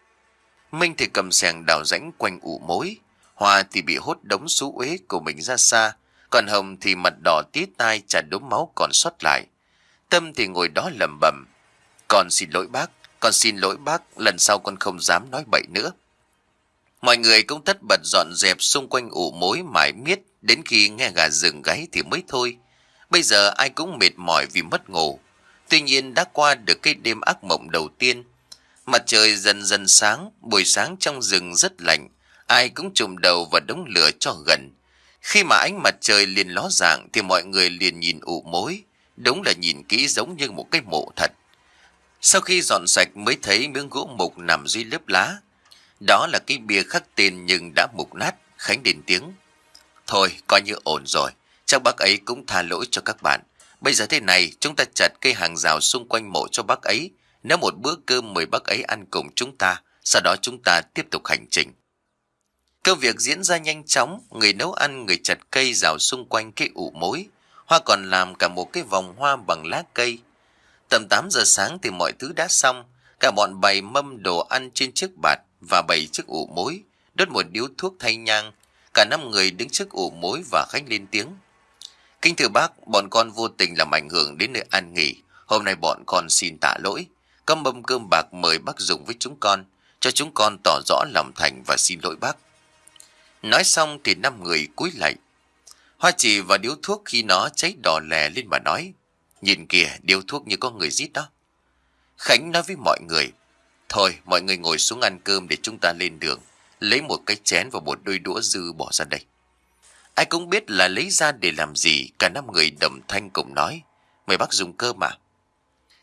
Minh thì cầm sẻng đào rãnh quanh ụ mối. Hoa thì bị hốt đống xú uế của mình ra xa. Còn Hồng thì mặt đỏ tí tai chả đốm máu còn sót lại. Tâm thì ngồi đó lầm bầm. Con xin lỗi bác, con xin lỗi bác, lần sau con không dám nói bậy nữa. Mọi người cũng tất bật dọn dẹp xung quanh ụ mối mãi miết, đến khi nghe gà rừng gáy thì mới thôi. Bây giờ ai cũng mệt mỏi vì mất ngủ. Tuy nhiên đã qua được cái đêm ác mộng đầu tiên. Mặt trời dần dần sáng, buổi sáng trong rừng rất lạnh. Ai cũng trùm đầu vào đống lửa cho gần. Khi mà ánh mặt trời liền ló dạng thì mọi người liền nhìn ụ mối. Đúng là nhìn kỹ giống như một cái mộ thật. Sau khi dọn sạch mới thấy miếng gỗ mục nằm dưới lớp lá. Đó là cái bia khắc tên nhưng đã mục nát, Khánh đền tiếng. Thôi, coi như ổn rồi. Chắc bác ấy cũng tha lỗi cho các bạn. Bây giờ thế này, chúng ta chặt cây hàng rào xung quanh mộ cho bác ấy. Nếu một bữa cơm mời bác ấy ăn cùng chúng ta, sau đó chúng ta tiếp tục hành trình. Công việc diễn ra nhanh chóng, người nấu ăn, người chặt cây rào xung quanh cái ụ mối. Hoa còn làm cả một cái vòng hoa bằng lá cây. Tầm 8 giờ sáng thì mọi thứ đã xong, cả bọn bày mâm đồ ăn trên chiếc bạt và bày chiếc ụ mối, đốt một điếu thuốc thay nhang. Cả năm người đứng trước ụ mối và khách lên tiếng. Kính thưa bác, bọn con vô tình làm ảnh hưởng đến nơi an nghỉ. Hôm nay bọn con xin tạ lỗi. Có mâm cơm bạc mời bác dùng với chúng con, cho chúng con tỏ rõ lòng thành và xin lỗi bác. Nói xong thì năm người cúi lại. Hoa chỉ và điếu thuốc khi nó cháy đỏ lè lên mà nói. Nhìn kìa, điếu thuốc như có người giết đó. Khánh nói với mọi người. Thôi, mọi người ngồi xuống ăn cơm để chúng ta lên đường. Lấy một cái chén và một đôi đũa dư bỏ ra đây. Ai cũng biết là lấy ra để làm gì, cả năm người đồng thanh cùng nói. Mời bác dùng cơ mà.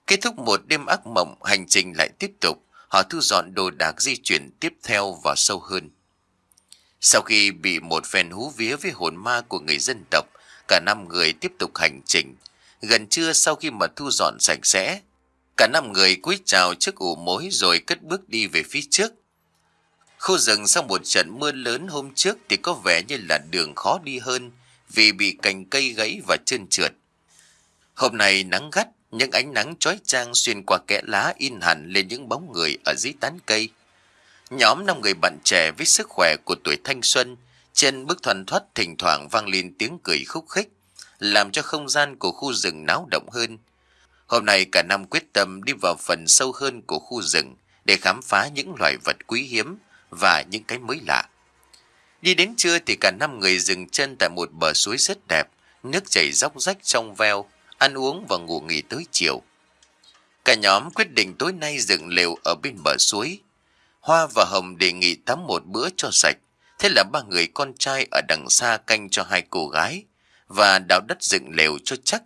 Kết thúc một đêm ác mộng, hành trình lại tiếp tục. Họ thu dọn đồ đạc di chuyển tiếp theo vào sâu hơn. Sau khi bị một phen hú vía với hồn ma của người dân tộc, cả năm người tiếp tục hành trình. Gần trưa sau khi mà thu dọn sạch sẽ, cả năm người cúi chào trước ủ mối rồi cất bước đi về phía trước. Khu rừng sau một trận mưa lớn hôm trước thì có vẻ như là đường khó đi hơn vì bị cành cây gãy và trơn trượt. Hôm nay nắng gắt, những ánh nắng chói chang xuyên qua kẽ lá in hẳn lên những bóng người ở dưới tán cây. Nhóm năm người bạn trẻ với sức khỏe của tuổi thanh xuân, trên bức thoăn thoát thỉnh thoảng vang lên tiếng cười khúc khích, làm cho không gian của khu rừng náo động hơn. Hôm nay cả năm quyết tâm đi vào phần sâu hơn của khu rừng để khám phá những loài vật quý hiếm và những cái mới lạ. Đi đến trưa thì cả năm người dừng chân tại một bờ suối rất đẹp, nước chảy róc rách trong veo, ăn uống và ngủ nghỉ tới chiều. Cả nhóm quyết định tối nay dựng lều ở bên bờ suối. Hoa và Hồng đề nghị tắm một bữa cho sạch. Thế là ba người con trai ở đằng xa canh cho hai cô gái và đào đất dựng lều cho chắc.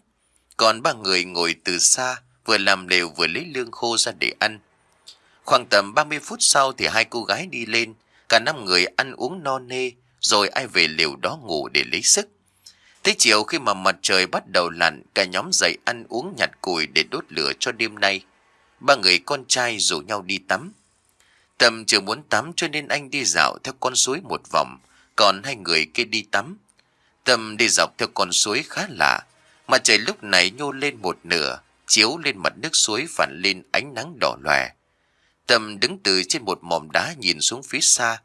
Còn ba người ngồi từ xa vừa làm lều vừa lấy lương khô ra để ăn. Khoảng tầm 30 phút sau thì hai cô gái đi lên, cả năm người ăn uống no nê, rồi ai về liều đó ngủ để lấy sức. Tới chiều khi mà mặt trời bắt đầu lặn, cả nhóm dậy ăn uống nhặt củi để đốt lửa cho đêm nay. Ba người con trai rủ nhau đi tắm. Tầm chưa muốn tắm cho nên anh đi dạo theo con suối một vòng, còn hai người kia đi tắm. Tâm đi dọc theo con suối khá lạ, mặt trời lúc này nhô lên một nửa, chiếu lên mặt nước suối phản lên ánh nắng đỏ lòe. Tâm đứng từ trên một mỏm đá nhìn xuống phía xa.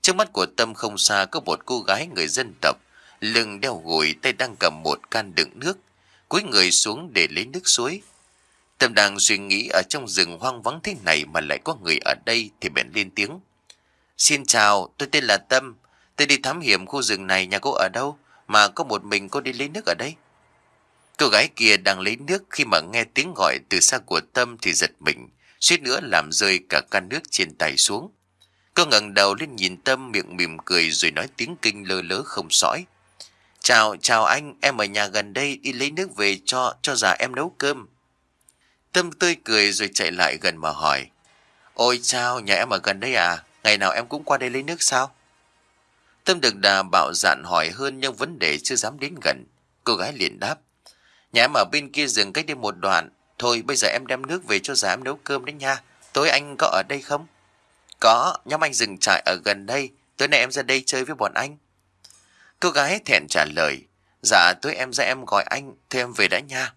Trước mắt của Tâm không xa có một cô gái người dân tộc, lưng đeo gùi tay đang cầm một can đựng nước, cúi người xuống để lấy nước suối. Tâm đang suy nghĩ ở trong rừng hoang vắng thế này mà lại có người ở đây thì bèn lên tiếng. Xin chào, tôi tên là Tâm. Tôi đi thám hiểm khu rừng này nhà cô ở đâu mà có một mình cô đi lấy nước ở đây. Cô gái kia đang lấy nước khi mà nghe tiếng gọi từ xa của Tâm thì giật mình, suýt nữa làm rơi cả can nước trên tay xuống. Cô ngẩng đầu lên nhìn Tâm miệng mỉm cười rồi nói tiếng kinh lơ lớ không sõi. Chào, chào anh, em ở nhà gần đây đi lấy nước về cho, cho già em nấu cơm. Tâm tươi cười rồi chạy lại gần mà hỏi. Ôi chào, nhà em ở gần đây à? Ngày nào em cũng qua đây lấy nước sao? Tâm được đà bạo dạn hỏi hơn nhưng vấn đề chưa dám đến gần. Cô gái liền đáp. Nhà em ở bên kia rừng cách đi một đoạn. Thôi bây giờ em đem nước về cho giám em nấu cơm đấy nha. Tối anh có ở đây không? Có, nhóm anh dừng trại ở gần đây. Tối nay em ra đây chơi với bọn anh. Cô gái thẹn trả lời. Dạ tối em ra em gọi anh, thôi em về đã nha.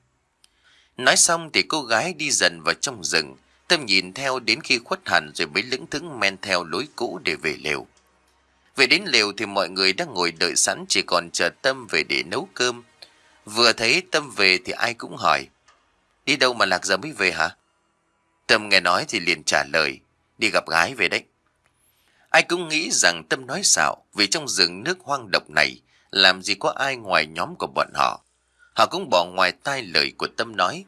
Nói xong thì cô gái đi dần vào trong rừng. Tâm nhìn theo đến khi khuất hẳn rồi mới lững thững men theo lối cũ để về lều. Về đến lều thì mọi người đang ngồi đợi sẵn chỉ còn chờ Tâm về để nấu cơm. Vừa thấy Tâm về thì ai cũng hỏi. Đi đâu mà Lạc giờ mới về hả? Tâm nghe nói thì liền trả lời. Đi gặp gái về đấy. Ai cũng nghĩ rằng Tâm nói xạo vì trong rừng nước hoang độc này làm gì có ai ngoài nhóm của bọn họ. Họ cũng bỏ ngoài tai lời của Tâm nói.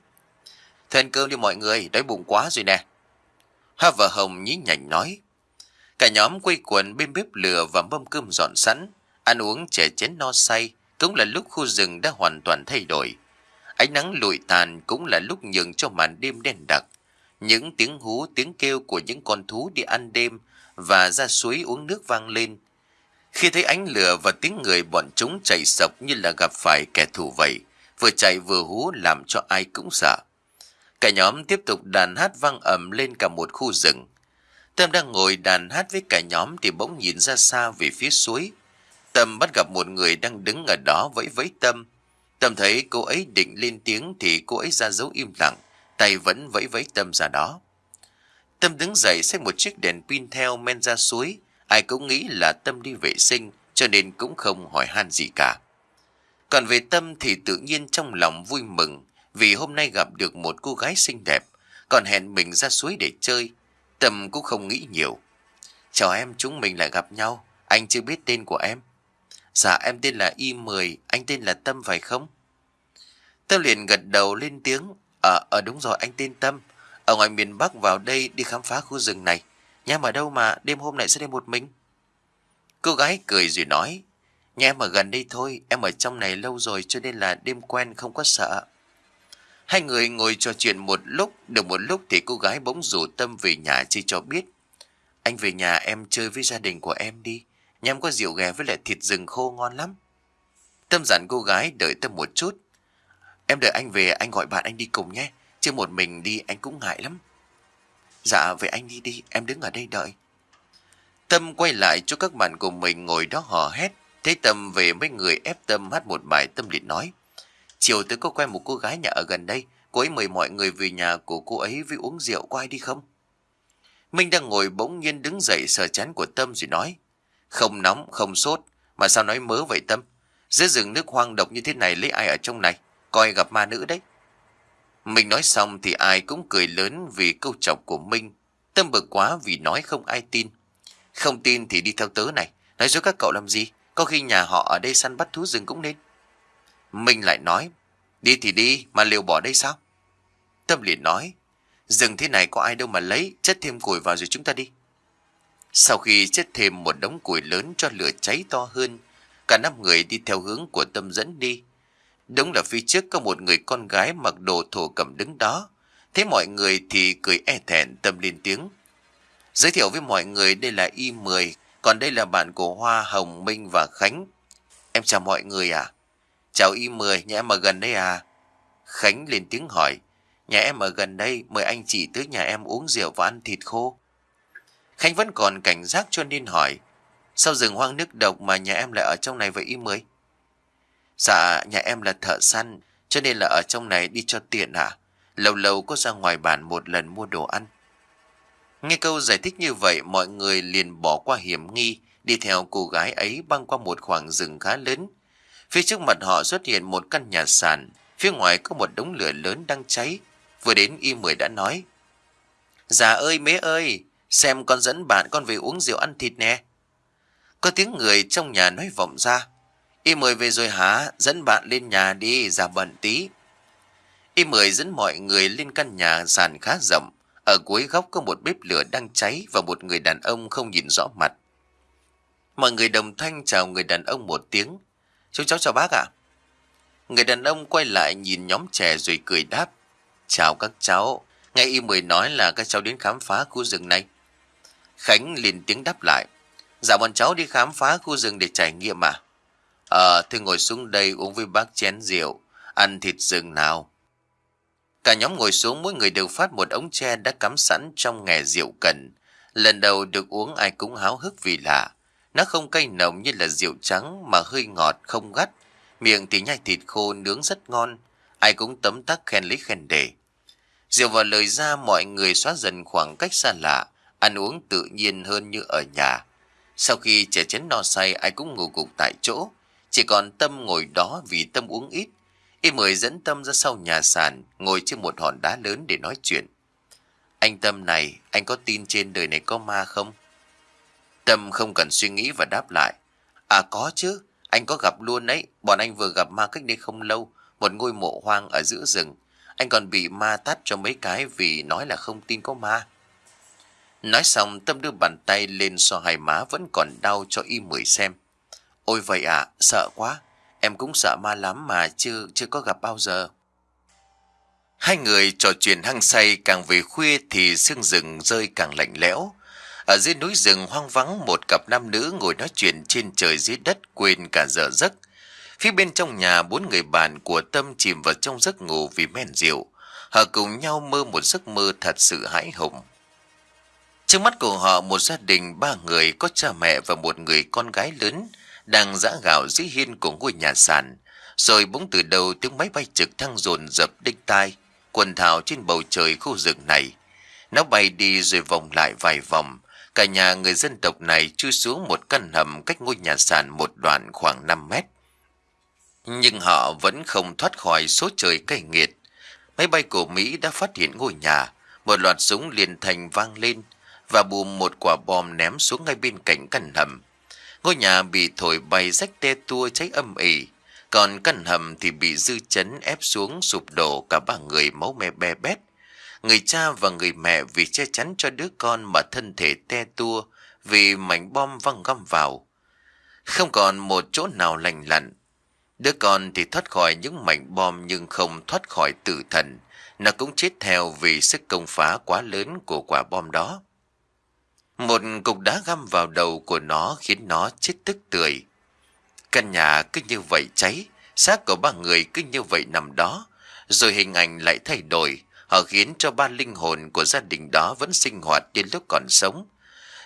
Thôi cơm đi mọi người, đói bụng quá rồi nè. Hoa và Hồng nhí nhảnh nói. Cả nhóm quây quần bên bếp lửa và mâm cơm dọn sẵn, ăn uống chè chén no say, cũng là lúc khu rừng đã hoàn toàn thay đổi. Ánh nắng lụi tàn cũng là lúc nhường cho màn đêm đen đặc. Những tiếng hú, tiếng kêu của những con thú đi ăn đêm và ra suối uống nước vang lên. Khi thấy ánh lửa và tiếng người bọn chúng chạy sọc như là gặp phải kẻ thù vậy, vừa chạy vừa hú làm cho ai cũng sợ. Cả nhóm tiếp tục đàn hát vang ầm lên cả một khu rừng. Tâm đang ngồi đàn hát với cả nhóm thì bỗng nhìn ra xa về phía suối. Tâm bắt gặp một người đang đứng ở đó vẫy vẫy Tâm. Tâm thấy cô ấy định lên tiếng thì cô ấy ra dấu im lặng, tay vẫn vẫy vẫy Tâm ra đó. Tâm đứng dậy xách một chiếc đèn pin theo men ra suối. Ai cũng nghĩ là Tâm đi vệ sinh cho nên cũng không hỏi han gì cả. Còn về Tâm thì tự nhiên trong lòng vui mừng vì hôm nay gặp được một cô gái xinh đẹp, còn hẹn mình ra suối để chơi. Tâm cũng không nghĩ nhiều. Chào em, chúng mình lại gặp nhau. Anh chưa biết tên của em. Dạ em tên là Y10, anh tên là Tâm phải không? Tâm liền gật đầu lên tiếng. Ờ, à, đúng rồi, anh tên Tâm. Ở ngoài miền Bắc vào đây đi khám phá khu rừng này. Nhà em ở đâu mà đêm hôm nay sẽ đi một mình? Cô gái cười rồi nói. Nhà em ở gần đây thôi, em ở trong này lâu rồi cho nên là đêm quen không có sợ. Hai người ngồi trò chuyện một lúc, được một lúc thì cô gái bỗng rủ Tâm về nhà chơi cho biết. Anh về nhà em chơi với gia đình của em đi, Nhằm có rượu ghè với lại thịt rừng khô ngon lắm. Tâm dặn cô gái đợi Tâm một chút. Em đợi anh về anh gọi bạn anh đi cùng nhé, chứ một mình đi anh cũng ngại lắm. Dạ vậy anh đi đi, em đứng ở đây đợi. Tâm quay lại cho các bạn của mình ngồi đó hò hét. Thấy Tâm về mấy người ép Tâm hát một bài Tâm liền nói. Chiều tới có quen một cô gái nhà ở gần đây. Cô ấy mời mọi người về nhà của cô ấy với uống rượu có ai đi không? Minh đang ngồi bỗng nhiên đứng dậy sờ chán của Tâm rồi nói. Không nóng, không sốt. Mà sao nói mớ vậy Tâm? Giữa rừng nước hoang độc như thế này lấy ai ở trong này? Coi gặp ma nữ đấy. mình nói xong thì ai cũng cười lớn vì câu chọc của Minh. Tâm bực quá vì nói không ai tin. Không tin thì đi theo tớ này. Nói dối các cậu làm gì? Có khi nhà họ ở đây săn bắt thú rừng cũng nên. Minh lại nói, đi thì đi, mà liều bỏ đây sao? Tâm liền nói, rừng thế này có ai đâu mà lấy, chất thêm củi vào rồi chúng ta đi. Sau khi chất thêm một đống củi lớn cho lửa cháy to hơn, cả năm người đi theo hướng của Tâm dẫn đi. Đúng là phía trước có một người con gái mặc đồ thổ cầm đứng đó. Thấy mọi người thì cười e thẹn Tâm lên tiếng. Giới thiệu với mọi người đây là Y10, còn đây là bạn của Hoa, Hồng, Minh và Khánh. Em chào mọi người à? Chào Y10, nhà em ở gần đây à? Khánh lên tiếng hỏi. Nhà em ở gần đây, mời anh chị tới nhà em uống rượu và ăn thịt khô. Khánh vẫn còn cảnh giác cho nên hỏi. Sao rừng hoang nước độc mà nhà em lại ở trong này vậy Y mới: Dạ, nhà em là thợ săn, cho nên là ở trong này đi cho tiện à? Lâu lâu có ra ngoài bản một lần mua đồ ăn. Nghe câu giải thích như vậy, mọi người liền bỏ qua hiểm nghi, đi theo cô gái ấy băng qua một khoảng rừng khá lớn. Phía trước mặt họ xuất hiện một căn nhà sàn, phía ngoài có một đống lửa lớn đang cháy. Vừa đến y mười đã nói. Dạ ơi mế ơi, xem con dẫn bạn con về uống rượu ăn thịt nè. Có tiếng người trong nhà nói vọng ra. Y mười về rồi hả? Dẫn bạn lên nhà đi, ra bận tí. Y mười dẫn mọi người lên căn nhà sàn khá rộng. Ở cuối góc có một bếp lửa đang cháy và một người đàn ông không nhìn rõ mặt. Mọi người đồng thanh chào người đàn ông một tiếng. Chú cháu chào bác ạ. Người đàn ông quay lại nhìn nhóm trẻ rồi cười đáp. Chào các cháu. Nghe y mười nói là các cháu đến khám phá khu rừng này. Khánh liền tiếng đáp lại. Dạ bọn cháu đi khám phá khu rừng để trải nghiệm à? Ờ, thì ngồi xuống đây uống với bác chén rượu, ăn thịt rừng nào. Cả nhóm ngồi xuống mỗi người đều phát một ống tre đã cắm sẵn trong nghề rượu cần. Lần đầu được uống ai cũng háo hức vì lạ. Nó không cay nồng như là rượu trắng mà hơi ngọt không gắt. Miệng thì nhai thịt khô nướng rất ngon. Ai cũng tấm tắc khen lấy khen đề. Rượu vào lời ra mọi người xóa dần khoảng cách xa lạ, ăn uống tự nhiên hơn như ở nhà. Sau khi trẻ chén no say ai cũng ngủ gục tại chỗ, chỉ còn Tâm ngồi đó vì Tâm uống ít. Y mời dẫn Tâm ra sau nhà sàn, ngồi trên một hòn đá lớn để nói chuyện. Anh Tâm này, anh có tin trên đời này có ma không? Tâm không cần suy nghĩ và đáp lại. À có chứ, anh có gặp luôn đấy, bọn anh vừa gặp ma cách đây không lâu, một ngôi mộ hoang ở giữa rừng. Anh còn bị ma tắt cho mấy cái vì nói là không tin có ma. Nói xong Tâm đưa bàn tay lên so hai má vẫn còn đau cho y mười xem. Ôi vậy à, sợ quá. Em cũng sợ ma lắm mà chưa chưa có gặp bao giờ. Hai người trò chuyện hăng say càng về khuya thì sương rừng rơi càng lạnh lẽo. Ở dưới núi rừng hoang vắng một cặp nam nữ ngồi nói chuyện trên trời dưới đất quên cả giờ giấc. Phía bên trong nhà bốn người bạn của Tâm chìm vào trong giấc ngủ vì men rượu. Họ cùng nhau mơ một giấc mơ thật sự hãi hùng. Trước mắt của họ một gia đình ba người có cha mẹ và một người con gái lớn đang giã gạo dưới hiên của ngôi nhà sàn. Rồi bỗng từ đầu tiếng máy bay trực thăng dồn dập đinh tai, quần thảo trên bầu trời khu rừng này. Nó bay đi rồi vòng lại vài vòng. Cả nhà người dân tộc này chui xuống một căn hầm cách ngôi nhà sàn một đoạn khoảng 5 mét. Nhưng họ vẫn không thoát khỏi số trời cay nghiệt. Máy bay của Mỹ đã phát hiện ngôi nhà, một loạt súng liền thành vang lên và bùm một quả bom ném xuống ngay bên cạnh căn hầm. Ngôi nhà bị thổi bay rách te tua cháy âm ỉ, còn căn hầm thì bị dư chấn ép xuống sụp đổ cả ba người máu me be bét. Người cha và người mẹ vì che chắn cho đứa con mà thân thể te tua vì mảnh bom văng găm vào. Không còn một chỗ nào lành lặn. Đứa con thì thoát khỏi những mảnh bom nhưng không thoát khỏi tử thần. Nó cũng chết theo vì sức công phá quá lớn của quả bom đó. Một cục đá găm vào đầu của nó khiến nó chết tức tươi. Căn nhà cứ như vậy cháy, xác của ba người cứ như vậy nằm đó, rồi hình ảnh lại thay đổi, họ khiến cho ba linh hồn của gia đình đó vẫn sinh hoạt đến lúc còn sống.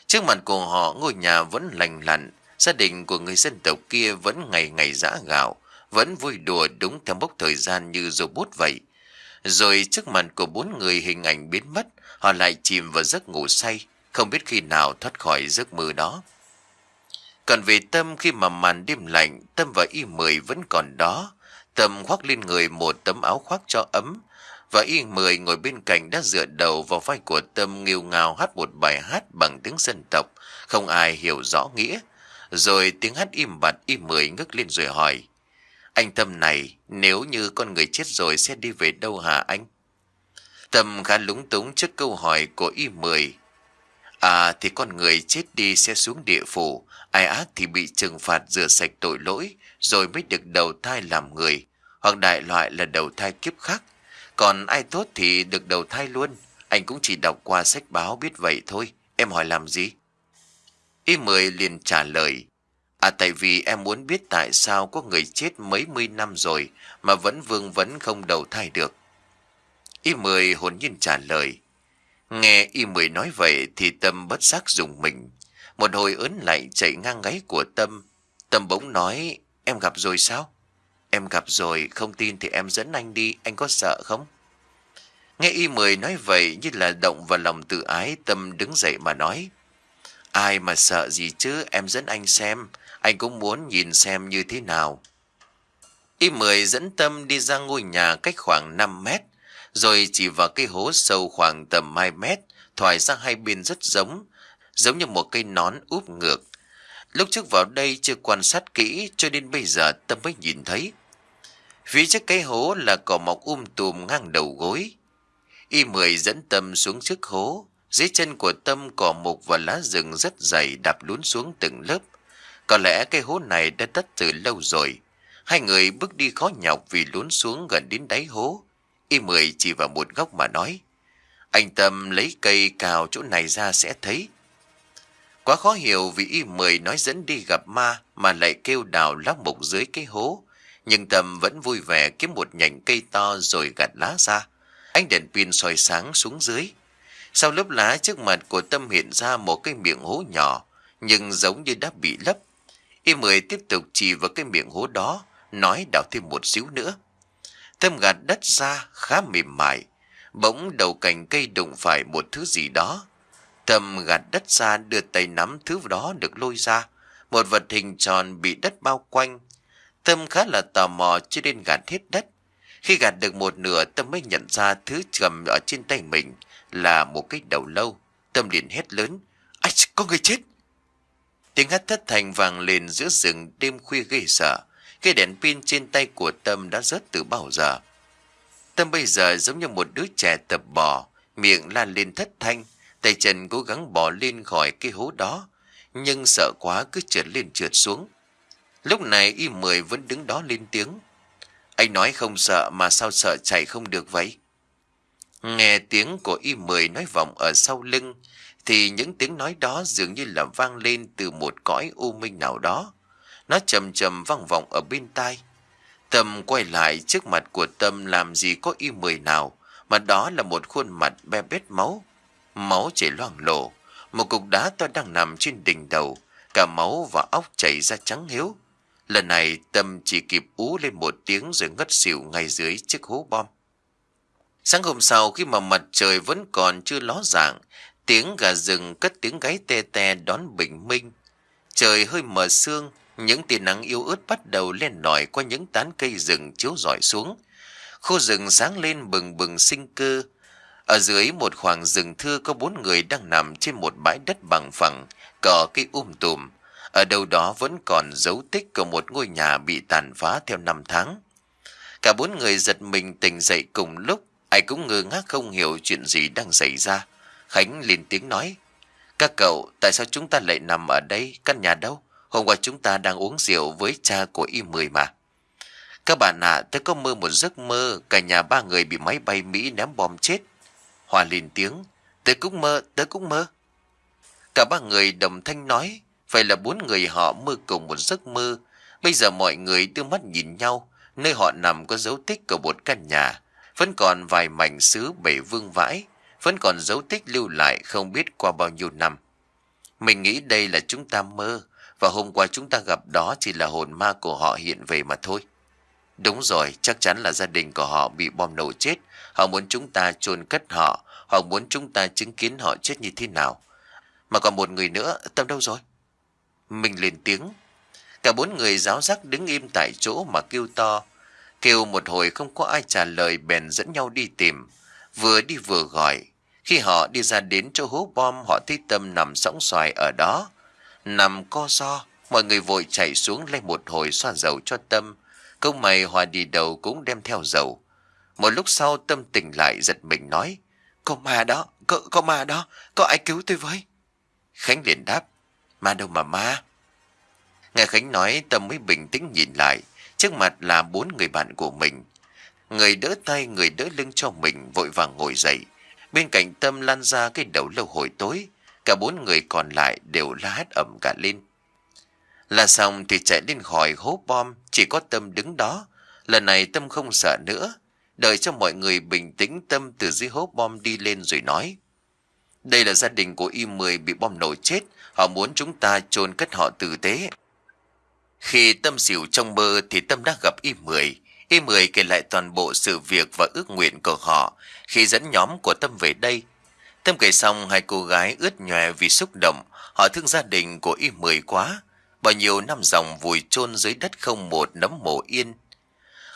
Trước mặt của họ ngôi nhà vẫn lành lặn, gia đình của người dân tộc kia vẫn ngày ngày giã gạo, vẫn vui đùa đúng theo mốc thời gian như robot vậy. Rồi trước mặt của bốn người hình ảnh biến mất, họ lại chìm vào giấc ngủ say, không biết khi nào thoát khỏi giấc mơ đó. Còn về Tâm khi mà màn đêm lạnh, Tâm và Y Mười vẫn còn đó. Tâm khoác lên người một tấm áo khoác cho ấm, và Y Mười ngồi bên cạnh đã dựa đầu vào vai của Tâm nghiêu ngào hát một bài hát bằng tiếng dân tộc, không ai hiểu rõ nghĩa. Rồi tiếng hát im bặt Y Mười ngước lên rồi hỏi, Anh Tâm này, nếu như con người chết rồi sẽ đi về đâu hả anh? Tâm khá lúng túng trước câu hỏi của Y Mười, À thì con người chết đi sẽ xuống địa phủ, ai ác thì bị trừng phạt rửa sạch tội lỗi, rồi mới được đầu thai làm người, hoặc đại loại là đầu thai kiếp khác. Còn ai tốt thì được đầu thai luôn, anh cũng chỉ đọc qua sách báo biết vậy thôi, em hỏi làm gì? Y mười liền trả lời, À tại vì em muốn biết tại sao có người chết mấy mươi năm rồi mà vẫn vương vấn không đầu thai được. Y mười hồn nhiên trả lời, Nghe y mười nói vậy thì Tâm bất giác dùng mình. Một hồi ớn lại chạy ngang gáy của Tâm. Tâm bỗng nói, em gặp rồi sao? Em gặp rồi, không tin thì em dẫn anh đi, anh có sợ không? Nghe y mười nói vậy như là động vào lòng tự ái, Tâm đứng dậy mà nói. Ai mà sợ gì chứ, em dẫn anh xem, anh cũng muốn nhìn xem như thế nào. Y mười dẫn Tâm đi ra ngôi nhà cách khoảng 5 mét, rồi chỉ vào cây hố sâu khoảng tầm 2 mét, thoải ra hai bên rất giống, giống như một cây nón úp ngược. Lúc trước vào đây chưa quan sát kỹ cho nên bây giờ Tâm mới nhìn thấy. Phía trước cây hố là cỏ mọc um tùm ngang đầu gối. Y mười dẫn Tâm xuống trước hố. Dưới chân của Tâm cỏ mục và lá rừng rất dày đạp lún xuống từng lớp. Có lẽ cây hố này đã tất từ lâu rồi. Hai người bước đi khó nhọc vì lún xuống gần đến đáy hố. Y mười chỉ vào một góc mà nói. Anh Tâm lấy cây cào chỗ này ra sẽ thấy. Quá khó hiểu vì Y mười nói dẫn đi gặp ma mà lại kêu đào lóc mục dưới cái hố. Nhưng Tâm vẫn vui vẻ kiếm một nhành cây to rồi gạt lá ra. Ánh đèn pin soi sáng xuống dưới. Sau lớp lá trước mặt của Tâm hiện ra một cái miệng hố nhỏ, nhưng giống như đã bị lấp. Y mười tiếp tục chỉ vào cái miệng hố đó, nói đào thêm một xíu nữa. Tâm gạt đất ra khá mềm mại, bỗng đầu cành cây đụng phải một thứ gì đó. Tâm gạt đất ra đưa tay nắm thứ đó được lôi ra, một vật hình tròn bị đất bao quanh. Tâm khá là tò mò cho nên gạt hết đất. Khi gạt được một nửa Tâm mới nhận ra thứ cầm ở trên tay mình là một cái đầu lâu. Tâm liền hét lớn. Ách, có người chết! Tiếng hát thất thành vàng lên giữa rừng đêm khuya gây sợ. Cái đèn pin trên tay của Tâm đã rớt từ bao giờ. Tâm bây giờ giống như một đứa trẻ tập bò, miệng lan lên thất thanh, tay chân cố gắng bò lên khỏi cái hố đó, nhưng sợ quá cứ trượt lên trượt xuống. Lúc này y mười vẫn đứng đó lên tiếng. Anh nói không sợ mà sao sợ chạy không được vậy? Nghe tiếng của y mười nói vọng ở sau lưng, thì những tiếng nói đó dường như là vang lên từ một cõi u minh nào đó. Nó trầm trầm vang vọng ở bên tai. Tâm quay lại trước mặt của Tâm làm gì có y mười nào, mà đó là một khuôn mặt be bết máu. Máu chảy loang lổ, một cục đá to đang nằm trên đỉnh đầu, cả máu và óc chảy ra trắng hiếu. Lần này Tâm chỉ kịp ú lên một tiếng rồi ngất xỉu ngay dưới chiếc hố bom. Sáng hôm sau khi mà mặt trời vẫn còn chưa ló dạng, tiếng gà rừng cất tiếng gáy te te đón bình minh. Trời hơi mờ sương, những tia nắng yếu ớt bắt đầu lên nổi qua những tán cây rừng chiếu rọi xuống. Khu rừng sáng lên bừng bừng sinh cơ. Ở dưới một khoảng rừng thưa có bốn người đang nằm trên một bãi đất bằng phẳng, cỏ cây um tùm. Ở đâu đó vẫn còn dấu tích của một ngôi nhà bị tàn phá theo năm tháng. Cả bốn người giật mình tỉnh dậy cùng lúc, ai cũng ngơ ngác không hiểu chuyện gì đang xảy ra. Khánh lên tiếng nói, Các cậu, tại sao chúng ta lại nằm ở đây, căn nhà đâu? Hôm qua chúng ta đang uống rượu với cha của y mười mà. Các bạn ạ, à, tôi có mơ một giấc mơ, cả nhà ba người bị máy bay Mỹ ném bom chết. Hòa lên tiếng, tôi cũng mơ, tôi cũng mơ. Cả ba người đồng thanh nói, Vậy là bốn người họ mơ cùng một giấc mơ. Bây giờ mọi người đưa mắt nhìn nhau, nơi họ nằm có dấu tích của một căn nhà. Vẫn còn vài mảnh sứ bể vương vãi, vẫn còn dấu tích lưu lại không biết qua bao nhiêu năm. Mình nghĩ đây là chúng ta mơ, và hôm qua chúng ta gặp đó chỉ là hồn ma của họ hiện về mà thôi. Đúng rồi, chắc chắn là gia đình của họ bị bom nổ chết. Họ muốn chúng ta chôn cất họ, họ muốn chúng ta chứng kiến họ chết như thế nào. Mà còn một người nữa, Tâm đâu rồi? Mình lên tiếng. Cả bốn người giáo giác đứng im tại chỗ mà kêu to. Kêu một hồi không có ai trả lời bèn dẫn nhau đi tìm. Vừa đi vừa gọi. Khi họ đi ra đến chỗ hố bom họ thấy Tâm nằm sóng xoài ở đó. Nằm co so, mọi người vội chạy xuống lấy một hồi xoa dầu cho Tâm. Câu mày hòa đi đầu cũng đem theo dầu. Một lúc sau Tâm tỉnh lại giật mình nói. Có ma đó, có, có ma đó, có ai cứu tôi với? Khánh liền đáp. Ma đâu mà ma? Nghe Khánh nói Tâm mới bình tĩnh nhìn lại. Trước mặt là bốn người bạn của mình. Người đỡ tay, người đỡ lưng cho mình vội vàng ngồi dậy. Bên cạnh Tâm lan ra cái đầu lâu hồi tối. Cả bốn người còn lại đều la hét ẩm cả lên. Là xong thì chạy lên khỏi hố bom, chỉ có Tâm đứng đó. Lần này Tâm không sợ nữa. Đợi cho mọi người bình tĩnh Tâm từ dưới hố bom đi lên rồi nói. Đây là gia đình của Y-10 bị bom nổ chết, họ muốn chúng ta chôn cất họ tử tế. Khi Tâm xỉu trong mơ thì Tâm đã gặp Y-10. Y-10 kể lại toàn bộ sự việc và ước nguyện của họ khi dẫn nhóm của Tâm về đây. Tâm kể xong hai cô gái ướt nhòe vì xúc động, họ thương gia đình của Y-10 quá. Bao nhiêu năm dòng vùi chôn dưới đất không một nấm mộ yên.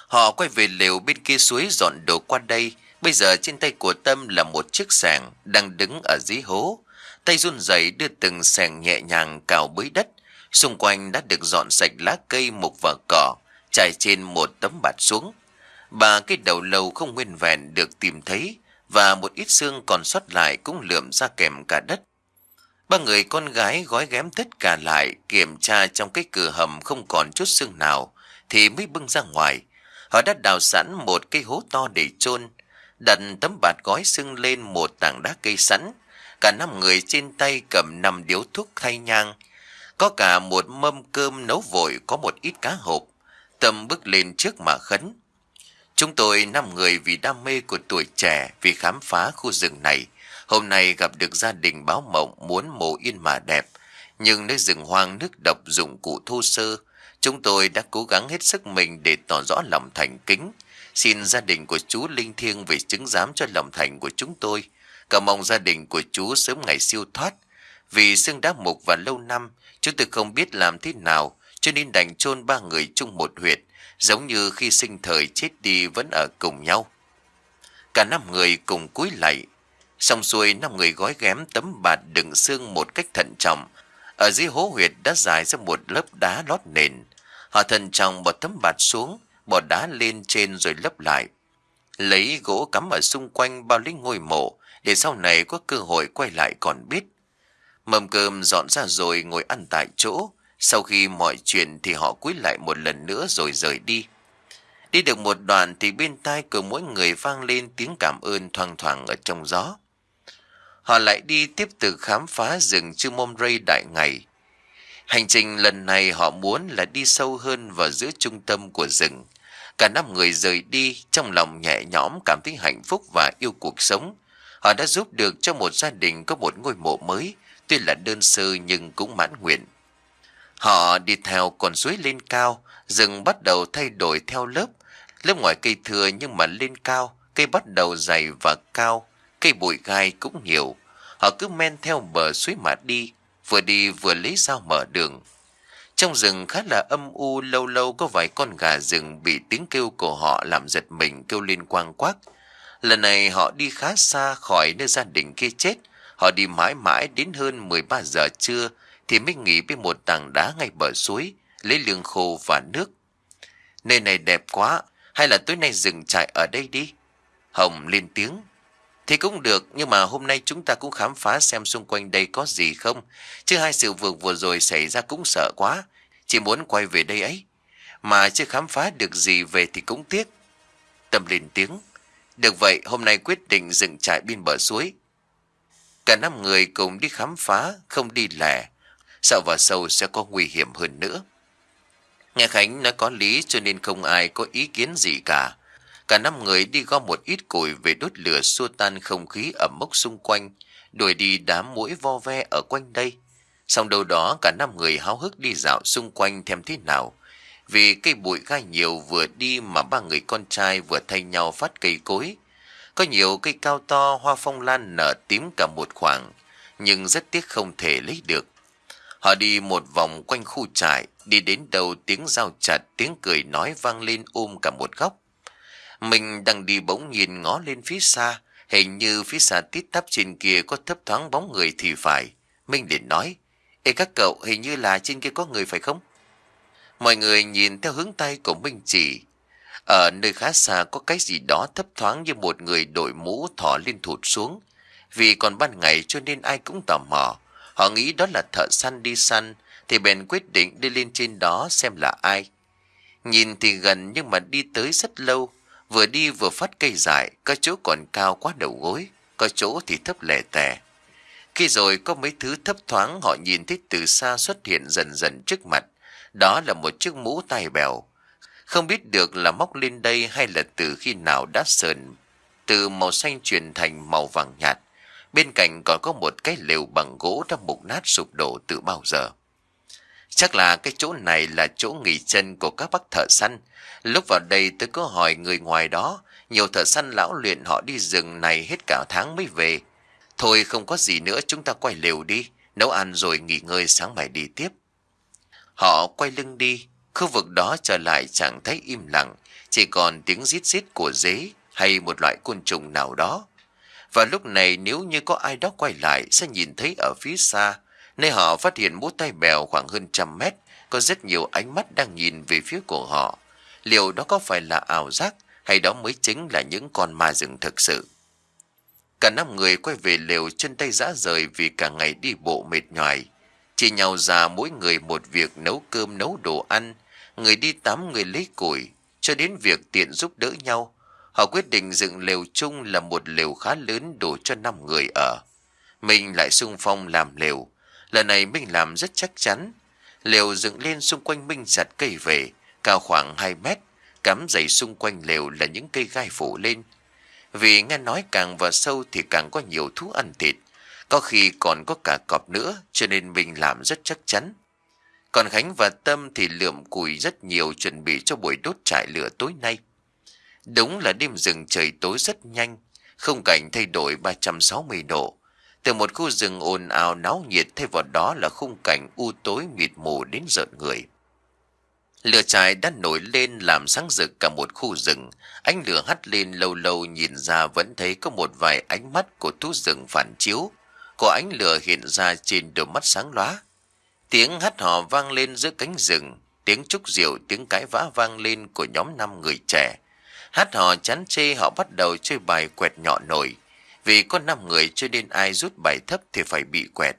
Họ quay về lều bên kia suối dọn đồ qua đây, Bây giờ trên tay của Tâm là một chiếc sàng đang đứng ở dưới hố. Tay run rẩy đưa từng sàng nhẹ nhàng cào bới đất. Xung quanh đã được dọn sạch lá cây mục và cỏ, trải trên một tấm bạt xuống. Ba cái đầu lâu không nguyên vẹn được tìm thấy và một ít xương còn sót lại cũng lượm ra kèm cả đất. Ba người con gái gói ghém tất cả lại, kiểm tra trong cái cửa hầm không còn chút xương nào, thì mới bưng ra ngoài. Họ đã đào sẵn một cái hố to để chôn, đặt tấm bạt gói xương lên một tảng đá cây sẵn. Cả năm người trên tay cầm năm điếu thuốc thay nhang. Có cả một mâm cơm nấu vội có một ít cá hộp. Tâm bước lên trước mà khấn. Chúng tôi năm người vì đam mê của tuổi trẻ vì khám phá khu rừng này. Hôm nay gặp được gia đình báo mộng muốn mồ yên mà đẹp. Nhưng nơi rừng hoang nước độc dụng cụ thô sơ, chúng tôi đã cố gắng hết sức mình để tỏ rõ lòng thành kính. Xin gia đình của chú linh thiêng về chứng giám cho lòng thành của chúng tôi. Cảm mong gia đình của chú sớm ngày siêu thoát. Vì xương đá mục và lâu năm, chúng tôi không biết làm thế nào, cho nên đành chôn ba người chung một huyệt, giống như khi sinh thời chết đi vẫn ở cùng nhau. Cả năm người cùng cúi lạy, xong xuôi năm người gói ghém tấm bạt đựng xương một cách thận trọng. Ở dưới hố huyệt đã dài ra một lớp đá lót nền. Họ thận trọng bỏ tấm bạt xuống, bỏ đá lên trên rồi lấp lại. Lấy gỗ cắm ở xung quanh bao lấy ngôi mộ, để sau này có cơ hội quay lại còn biết. Mầm cơm dọn ra rồi ngồi ăn tại chỗ, sau khi mọi chuyện thì họ cúi lại một lần nữa rồi rời đi. Đi được một đoạn thì bên tai của mỗi người vang lên tiếng cảm ơn thoang thoảng ở trong gió. Họ lại đi tiếp tục khám phá rừng chư môm rây đại ngày. Hành trình lần này họ muốn là đi sâu hơn vào giữa trung tâm của rừng. Cả năm người rời đi trong lòng nhẹ nhõm cảm thấy hạnh phúc và yêu cuộc sống. Họ đã giúp được cho một gia đình có một ngôi mộ mới, tuy là đơn sơ nhưng cũng mãn nguyện. Họ đi theo con suối lên cao, rừng bắt đầu thay đổi theo lớp. Lớp ngoài cây thừa nhưng mà lên cao, cây bắt đầu dày và cao, cây bụi gai cũng nhiều. Họ cứ men theo bờ suối mà đi, vừa đi vừa lấy dao mở đường. Trong rừng khá là âm u, lâu lâu có vài con gà rừng bị tiếng kêu của họ làm giật mình kêu lên quang quắc. Lần này họ đi khá xa khỏi nơi gia đình kia chết. Họ đi mãi mãi đến hơn 13 giờ trưa thì mới nghỉ bên một tảng đá ngay bờ suối, lấy lương khô và nước. Nơi này đẹp quá, hay là tối nay dừng trại ở đây đi? Hồng lên tiếng. Thì cũng được, nhưng mà hôm nay chúng ta cũng khám phá xem xung quanh đây có gì không. Chứ hai sự vượt vừa rồi xảy ra cũng sợ quá, chỉ muốn quay về đây ấy. Mà chưa khám phá được gì về thì cũng tiếc. Tâm lên tiếng. Được vậy, hôm nay quyết định dừng trại bên bờ suối. Cả năm người cùng đi khám phá, không đi lẻ. Sợ vào sâu sẽ có nguy hiểm hơn nữa. Nghe Khánh nói có lý cho nên không ai có ý kiến gì cả. Cả năm người đi gom một ít củi về đốt lửa xua tan không khí ẩm mốc xung quanh, đuổi đi đám mũi vo ve ở quanh đây. Xong đâu đó cả năm người háo hức đi dạo xung quanh thêm thế nào. Vì cây bụi gai nhiều vừa đi mà ba người con trai vừa thay nhau phát cây cối. Có nhiều cây cao to hoa phong lan nở tím cả một khoảng, nhưng rất tiếc không thể lấy được. Họ đi một vòng quanh khu trại, đi đến đầu tiếng giao chặt, tiếng cười nói vang lên ôm cả một góc. Mình đang đi bỗng nhìn ngó lên phía xa, hình như phía xa tít tắp trên kia có thấp thoáng bóng người thì phải. Minh liền nói, Ê các cậu, hình như là trên kia có người phải không? Mọi người nhìn theo hướng tay của Minh chỉ. Ở nơi khá xa có cái gì đó thấp thoáng như một người đội mũ thỏ lên thụt xuống. Vì còn ban ngày cho nên ai cũng tò mò. Họ nghĩ đó là thợ săn đi săn, thì bèn quyết định đi lên trên đó xem là ai. Nhìn thì gần nhưng mà đi tới rất lâu, vừa đi vừa phát cây dại, có chỗ còn cao quá đầu gối, có chỗ thì thấp lẻ tẻ. Khi rồi có mấy thứ thấp thoáng họ nhìn thấy từ xa xuất hiện dần dần trước mặt, đó là một chiếc mũ tai bèo. Không biết được là móc lên đây hay là từ khi nào đã sờn, từ màu xanh chuyển thành màu vàng nhạt. Bên cạnh còn có một cái lều bằng gỗ đã mục nát sụp đổ từ bao giờ. Chắc là cái chỗ này là chỗ nghỉ chân của các bác thợ săn. Lúc vào đây tôi có hỏi người ngoài đó, nhiều thợ săn lão luyện họ đi rừng này hết cả tháng mới về. Thôi không có gì nữa chúng ta quay lều đi, nấu ăn rồi nghỉ ngơi sáng mai đi tiếp. Họ quay lưng đi, khu vực đó trở lại chẳng thấy im lặng, chỉ còn tiếng rít rít của dế, hay một loại côn trùng nào đó. Và lúc này nếu như có ai đó quay lại sẽ nhìn thấy ở phía xa, nơi họ phát hiện mũ tay bèo khoảng hơn trăm mét, có rất nhiều ánh mắt đang nhìn về phía của họ. Liệu đó có phải là ảo giác hay đó mới chính là những con ma rừng thực sự? Cả năm người quay về lều chân tay rã rời vì cả ngày đi bộ mệt nhoài. Chỉ nhau ra mỗi người một việc nấu cơm nấu đồ ăn, người đi tắm người lấy củi, cho đến việc tiện giúp đỡ nhau. Họ quyết định dựng lều chung là một lều khá lớn đủ cho năm người ở. Mình lại sung phong làm lều. Lần này mình làm rất chắc chắn. Lều dựng lên xung quanh Minh chặt cây về, cao khoảng 2 mét, cắm dày xung quanh lều là những cây gai phủ lên. Vì nghe nói càng vào sâu thì càng có nhiều thú ăn thịt, có khi còn có cả cọp nữa cho nên mình làm rất chắc chắn. Còn Khánh và Tâm thì lượm củi rất nhiều chuẩn bị cho buổi đốt trại lửa tối nay. Đúng là đêm rừng trời tối rất nhanh, không cảnh thay đổi 360 độ. Từ một khu rừng ồn ào náo nhiệt thay vào đó là khung cảnh u tối mịt mù đến rợn người. Lửa trại đã nổi lên làm sáng rực cả một khu rừng. Ánh lửa hắt lên lâu lâu nhìn ra vẫn thấy có một vài ánh mắt của thú rừng phản chiếu. Có ánh lửa hiện ra trên đôi mắt sáng lóa. Tiếng hát hò vang lên giữa cánh rừng. Tiếng trúc rượu, tiếng cãi vã vang lên của nhóm năm người trẻ. Hát hò chán chê họ bắt đầu chơi bài quẹt nhỏ nổi. Vì có năm người chơi nên ai rút bài thấp thì phải bị quẹt.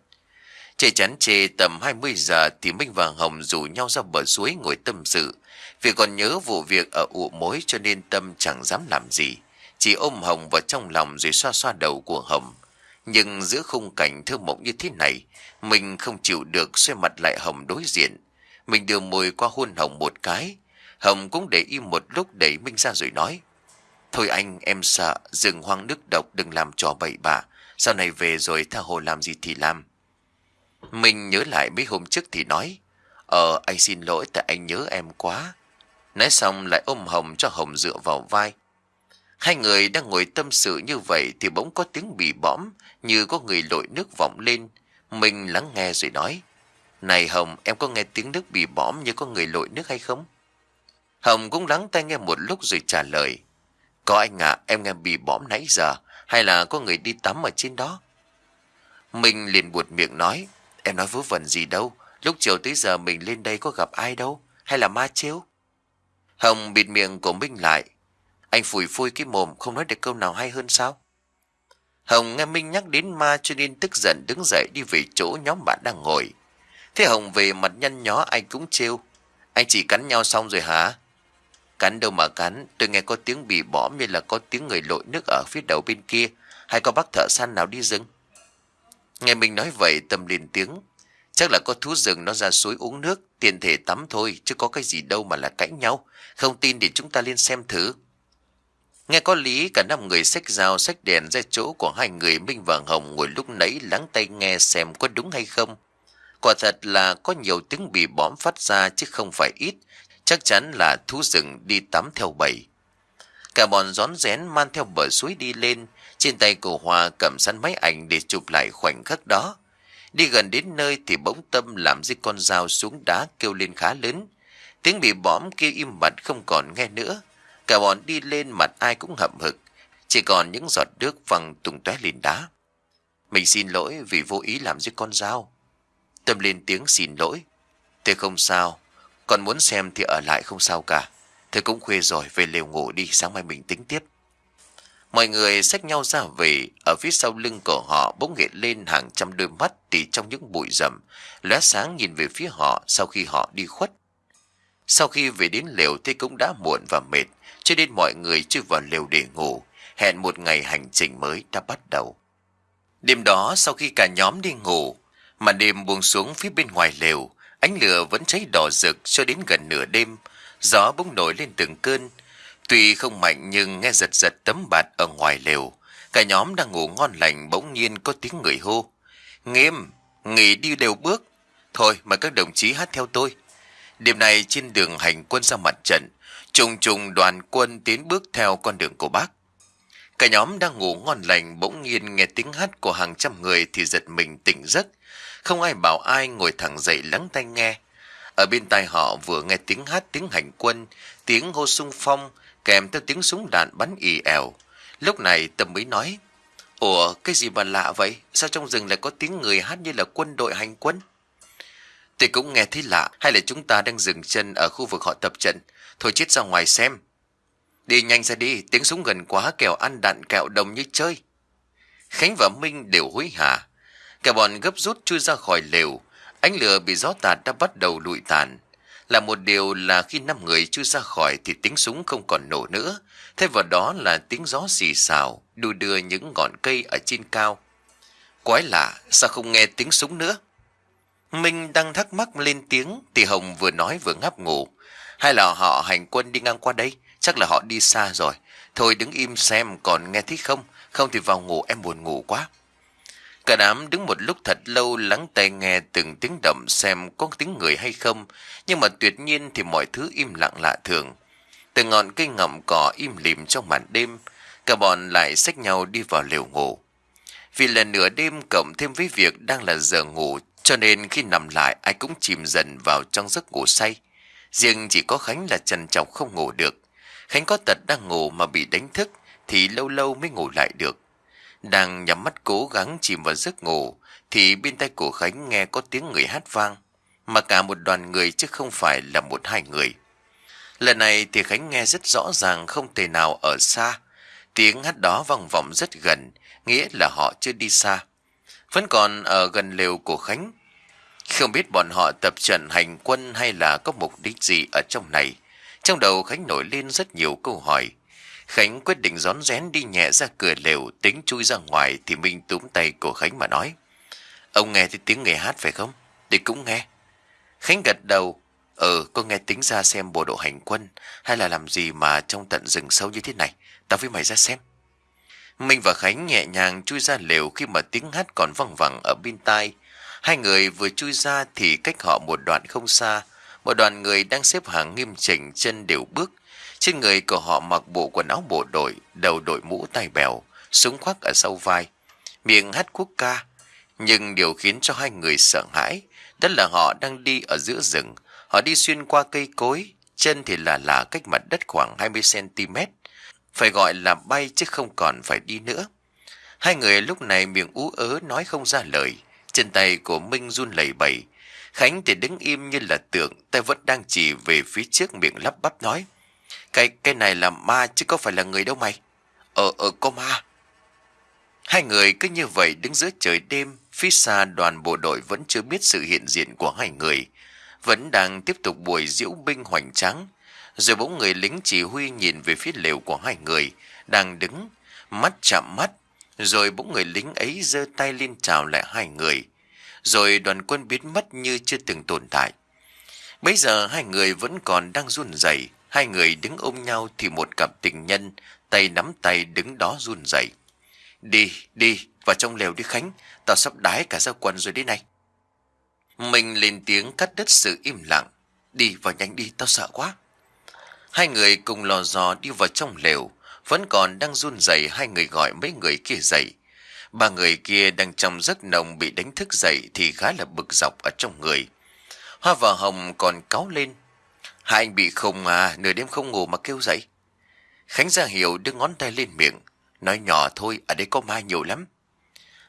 chơi chán chê tầm 20 giờ thì Minh và Hồng rủ nhau ra bờ suối ngồi tâm sự. Vì còn nhớ vụ việc ở ụ mối cho nên Tâm chẳng dám làm gì. Chỉ ôm Hồng vào trong lòng rồi xoa xoa đầu của Hồng. Nhưng giữa khung cảnh thơ mộng như thế này, mình không chịu được xoay mặt lại Hồng đối diện. Mình đưa môi qua hôn Hồng một cái. Hồng cũng để im một lúc đẩy Minh ra rồi nói. Thôi anh, em sợ, rừng hoang nước độc đừng làm trò bậy bạ. Sau này về rồi tha hồ làm gì thì làm. minh nhớ lại mấy hôm trước thì nói. Ờ, anh xin lỗi tại anh nhớ em quá. Nói xong lại ôm Hồng cho Hồng dựa vào vai. Hai người đang ngồi tâm sự như vậy thì bỗng có tiếng bị bõm như có người lội nước vọng lên. Mình lắng nghe rồi nói. Này Hồng, em có nghe tiếng nước bị bõm như có người lội nước hay không? Hồng cũng lắng tai nghe một lúc rồi trả lời. Có anh ạ, em nghe bị bõm nãy giờ, hay là có người đi tắm ở trên đó? Mình liền buột miệng nói. Em nói vớ vẩn gì đâu, lúc chiều tới giờ mình lên đây có gặp ai đâu, hay là ma chiếu? Hồng bịt miệng của Minh lại. Anh phủi phui cái mồm không nói được câu nào hay hơn sao? Hồng nghe Minh nhắc đến ma cho nên tức giận đứng dậy đi về chỗ nhóm bạn đang ngồi. Thế Hồng về mặt nhăn nhó anh cũng trêu. Anh chỉ cắn nhau xong rồi hả? Cắn đâu mà cắn, tôi nghe có tiếng bị bõm như là có tiếng người lội nước ở phía đầu bên kia, hay có bác thợ săn nào đi rừng. Nghe mình nói vậy tâm liền tiếng. Chắc là có thú rừng nó ra suối uống nước, tiền thể tắm thôi, chứ có cái gì đâu mà là cãi nhau. Không tin thì chúng ta lên xem thử. Nghe có lý cả năm người xách dao xách đèn ra chỗ của hai người Minh và Hồng ngồi lúc nãy lắng tay nghe xem có đúng hay không. Quả thật là có nhiều tiếng bị bõm phát ra chứ không phải ít, chắc chắn là thú rừng đi tắm theo bầy. Cả bọn rón rén man theo bờ suối đi lên, trên tay cổ Hòa cầm săn máy ảnh để chụp lại khoảnh khắc đó. Đi gần đến nơi thì bỗng tâm làm dưới con dao xuống đá kêu lên khá lớn. Tiếng bị bõm kêu im bặt không còn nghe nữa. Cả bọn đi lên mặt ai cũng hậm hực. Chỉ còn những giọt nước văng tung tóe lên đá. Mình xin lỗi vì vô ý làm dưới con dao. Tâm lên tiếng xin lỗi. Thế không sao. Còn muốn xem thì ở lại không sao cả. Thế cũng khuya rồi, về lều ngủ đi, sáng mai mình tính tiếp. Mọi người xách nhau ra về, ở phía sau lưng của họ bỗng hiện lên hàng trăm đôi mắt tỉ trong những bụi rậm, lóe sáng nhìn về phía họ sau khi họ đi khuất. Sau khi về đến lều thì cũng đã muộn và mệt, cho nên mọi người chưa vào lều để ngủ, hẹn một ngày hành trình mới đã bắt đầu. Đêm đó sau khi cả nhóm đi ngủ, mà đêm buông xuống phía bên ngoài lều, ánh lửa vẫn cháy đỏ rực cho đến gần nửa đêm, gió bỗng nổi lên từng cơn, Tuy không mạnh nhưng nghe giật giật tấm bạt ở ngoài lều. Cả nhóm đang ngủ ngon lành bỗng nhiên có tiếng người hô. Nghiêm, nghỉ đi đều bước. Thôi mời các đồng chí hát theo tôi. Đêm này trên đường hành quân ra mặt trận, trùng trùng đoàn quân tiến bước theo con đường của bác. Cả nhóm đang ngủ ngon lành bỗng nhiên nghe tiếng hát của hàng trăm người thì giật mình tỉnh giấc. Không ai bảo ai ngồi thẳng dậy lắng tai nghe. Ở bên tai họ vừa nghe tiếng hát tiếng hành quân, tiếng hô sung phong, kèm theo tiếng súng đạn bắn ì ẻo Lúc này Tâm mới nói, Ủa, cái gì mà lạ vậy? Sao trong rừng lại có tiếng người hát như là quân đội hành quân? Tôi cũng nghe thấy lạ, hay là chúng ta đang dừng chân ở khu vực họ tập trận. Thôi chết ra ngoài xem. Đi nhanh ra đi, tiếng súng gần quá kẻo ăn đạn kẹo đồng như chơi. Khánh và Minh đều hối hả. Cả bọn gấp rút chui ra khỏi lều. Ánh lửa bị gió tạt đã bắt đầu lụi tàn. Là một điều là khi năm người chui ra khỏi thì tiếng súng không còn nổ nữa. Thay vào đó là tiếng gió xì xào, đu đưa những ngọn cây ở trên cao. Quái lạ, sao không nghe tiếng súng nữa? Minh đang thắc mắc lên tiếng thì Hồng vừa nói vừa ngáp ngủ. Hay là họ hành quân đi ngang qua đây? Chắc là họ đi xa rồi. Thôi đứng im xem còn nghe thấy không? Không thì vào ngủ em buồn ngủ quá. Cả đám đứng một lúc thật lâu lắng tai nghe từng tiếng động xem có tiếng người hay không. Nhưng mà tuyệt nhiên thì mọi thứ im lặng lạ thường. Từ ngọn cây ngậm cỏ im lìm trong màn đêm. Cả bọn lại xách nhau đi vào lều ngủ. Vì là nửa đêm cộng thêm với việc đang là giờ ngủ, cho nên khi nằm lại ai cũng chìm dần vào trong giấc ngủ say. Riêng chỉ có Khánh là trần trọng không ngủ được. Khánh có tật đang ngủ mà bị đánh thức thì lâu lâu mới ngủ lại được. Đang nhắm mắt cố gắng chìm vào giấc ngủ thì bên tay của Khánh nghe có tiếng người hát vang. Mà cả một đoàn người chứ không phải là một hai người. Lần này thì Khánh nghe rất rõ ràng không thể nào ở xa. Tiếng hát đó vòng vọng rất gần, nghĩa là họ chưa đi xa. Vẫn còn ở gần lều của Khánh. Không biết bọn họ tập trận hành quân hay là có mục đích gì ở trong này. Trong đầu Khánh nổi lên rất nhiều câu hỏi. Khánh quyết định rón rén đi nhẹ ra cửa lều tính chui ra ngoài thì Minh túm tay của Khánh mà nói. Ông nghe thấy tiếng người hát phải không? Thì cũng nghe. Khánh gật đầu. Ừ, có nghe tính ra xem bộ đội hành quân hay là làm gì mà trong tận rừng sâu như thế này. Tao với mày ra xem. Minh và Khánh nhẹ nhàng chui ra lều khi mà tiếng hát còn văng vẳng ở bên tai. Hai người vừa chui ra thì cách họ một đoạn không xa. Một đoàn người đang xếp hàng nghiêm chỉnh chân đều bước. Trên người của họ mặc bộ quần áo bộ đội, đầu đội mũ tai bèo, súng khoác ở sau vai. Miệng hát quốc ca. Nhưng điều khiến cho hai người sợ hãi, đó là họ đang đi ở giữa rừng. Họ đi xuyên qua cây cối, chân thì là là cách mặt đất khoảng 20cm. Phải gọi là bay chứ không còn phải đi nữa. Hai người lúc này miệng ú ớ nói không ra lời. Chân tay của Minh run lẩy bẩy. Khánh thì đứng im như là tượng, tay vẫn đang chỉ về phía trước miệng lắp bắp nói. Cái cái này là ma chứ có phải là người đâu mày. Ờ ờ có ma. Hai người cứ như vậy đứng giữa trời đêm, phía xa đoàn bộ đội vẫn chưa biết sự hiện diện của hai người. Vẫn đang tiếp tục buổi diễu binh hoành tráng. Rồi bỗng người lính chỉ huy nhìn về phía lều của hai người, đang đứng, mắt chạm mắt. Rồi bỗng người lính ấy giơ tay lên chào lại hai người. Rồi đoàn quân biến mất như chưa từng tồn tại. Bây giờ hai người vẫn còn đang run rẩy, hai người đứng ôm nhau thì một cặp tình nhân, tay nắm tay đứng đó run rẩy. Đi, đi, vào trong lều đi Khánh, tao sắp đái cả ra quần rồi đi này. Mình lên tiếng cắt đứt sự im lặng. Đi vào nhanh đi, tao sợ quá. Hai người cùng lò dò đi vào trong lều, vẫn còn đang run rẩy hai người gọi mấy người kia dậy. Ba người kia đang trong giấc nồng bị đánh thức dậy thì khá là bực dọc ở trong người. Hoa và Hồng còn cáu lên. Hai anh bị khùng à, nửa đêm không ngủ mà kêu dậy. Khánh ra hiểu đưa ngón tay lên miệng. Nói nhỏ thôi, ở đây có ma nhiều lắm.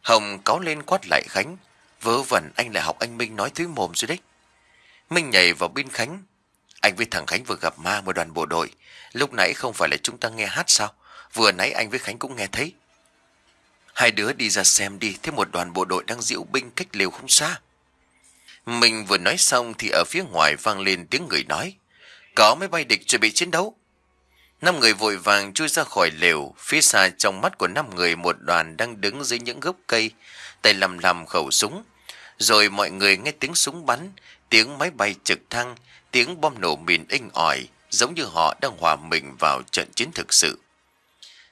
Hồng cáo lên quát lại Khánh. Vớ vẩn anh lại học anh Minh nói thứ mồm rồi đấy. Minh nhảy vào bên Khánh. Anh với thằng Khánh vừa gặp ma một đoàn bộ đội. Lúc nãy không phải là chúng ta nghe hát sao? Vừa nãy anh với Khánh cũng nghe thấy. Hai đứa đi ra xem đi, thấy một đoàn bộ đội đang diễu binh cách lều không xa. Mình vừa nói xong thì ở phía ngoài vang lên tiếng người nói. Có máy bay địch chuẩn bị chiến đấu. Năm người vội vàng chui ra khỏi lều, phía xa trong mắt của năm người một đoàn đang đứng dưới những gốc cây, tay lầm lầm khẩu súng. Rồi mọi người nghe tiếng súng bắn, tiếng máy bay trực thăng, tiếng bom nổ mìn inh ỏi, giống như họ đang hòa mình vào trận chiến thực sự.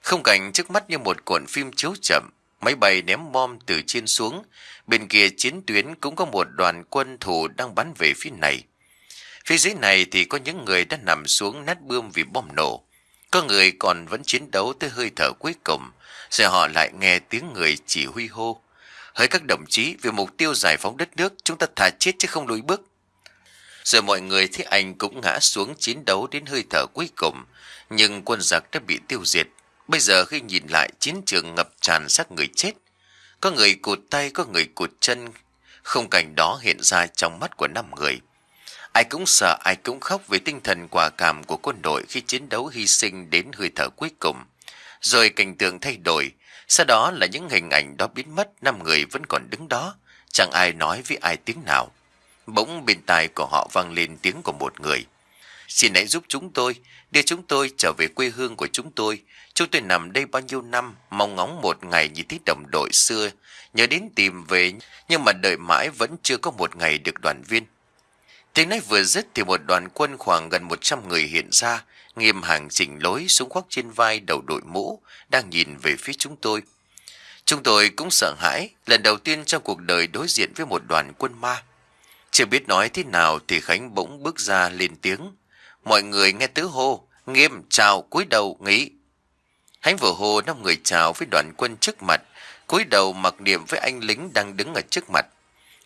Không cảnh trước mắt như một cuộn phim chiếu chậm, máy bay ném bom từ trên xuống, bên kia chiến tuyến cũng có một đoàn quân thủ đang bắn về phía này. Phía dưới này thì có những người đã nằm xuống nát bươm vì bom nổ. Có người còn vẫn chiến đấu tới hơi thở cuối cùng, rồi họ lại nghe tiếng người chỉ huy hô. Hỡi các đồng chí, vì mục tiêu giải phóng đất nước, chúng ta thà chết chứ không lùi bước. Rồi mọi người thấy anh cũng ngã xuống chiến đấu đến hơi thở cuối cùng, nhưng quân giặc đã bị tiêu diệt. Bây giờ khi nhìn lại chiến trường ngập tràn xác người chết, có người cụt tay, có người cụt chân, không cảnh đó hiện ra trong mắt của năm người. Ai cũng sợ, ai cũng khóc về tinh thần quả cảm của quân đội khi chiến đấu hy sinh đến hơi thở cuối cùng. Rồi cảnh tượng thay đổi, sau đó là những hình ảnh đó biến mất, năm người vẫn còn đứng đó, chẳng ai nói với ai tiếng nào. Bỗng bên tai của họ vang lên tiếng của một người. Xin hãy giúp chúng tôi, đưa chúng tôi trở về quê hương của chúng tôi. Chúng tôi nằm đây bao nhiêu năm, mong ngóng một ngày như thấy đồng đội xưa, nhớ đến tìm về, nhưng mà đợi mãi vẫn chưa có một ngày được đoàn viên. Tiếng nói vừa dứt thì một đoàn quân khoảng gần 100 người hiện ra, nghiêm hàng chỉnh lối súng khoác trên vai đầu đội mũ, đang nhìn về phía chúng tôi. Chúng tôi cũng sợ hãi, lần đầu tiên trong cuộc đời đối diện với một đoàn quân ma. Chưa biết nói thế nào thì Khánh bỗng bước ra lên tiếng. Mọi người nghe tứ hô, nghiêm, chào, cúi đầu, nghĩ. Khánh vừa hô năm người chào với đoàn quân trước mặt, cúi đầu mặc niệm với anh lính đang đứng ở trước mặt.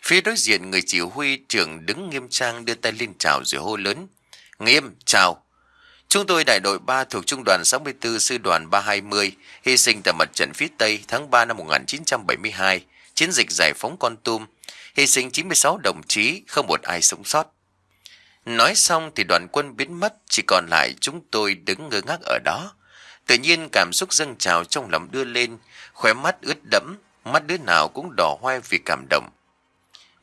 Phía đối diện người chỉ huy trưởng đứng nghiêm trang đưa tay lên chào rồi hô lớn. Nghiêm, chào. Chúng tôi đại đội 3 thuộc trung đoàn 64 sư đoàn 320 hy sinh tại mặt trận phía Tây tháng 3 năm 1972, chiến dịch giải phóng con tum, hy sinh 96 đồng chí, không một ai sống sót. Nói xong thì đoàn quân biến mất, chỉ còn lại chúng tôi đứng ngơ ngác ở đó. Tự nhiên cảm xúc dâng trào trong lòng đưa lên, khóe mắt ướt đẫm, mắt đứa nào cũng đỏ hoe vì cảm động.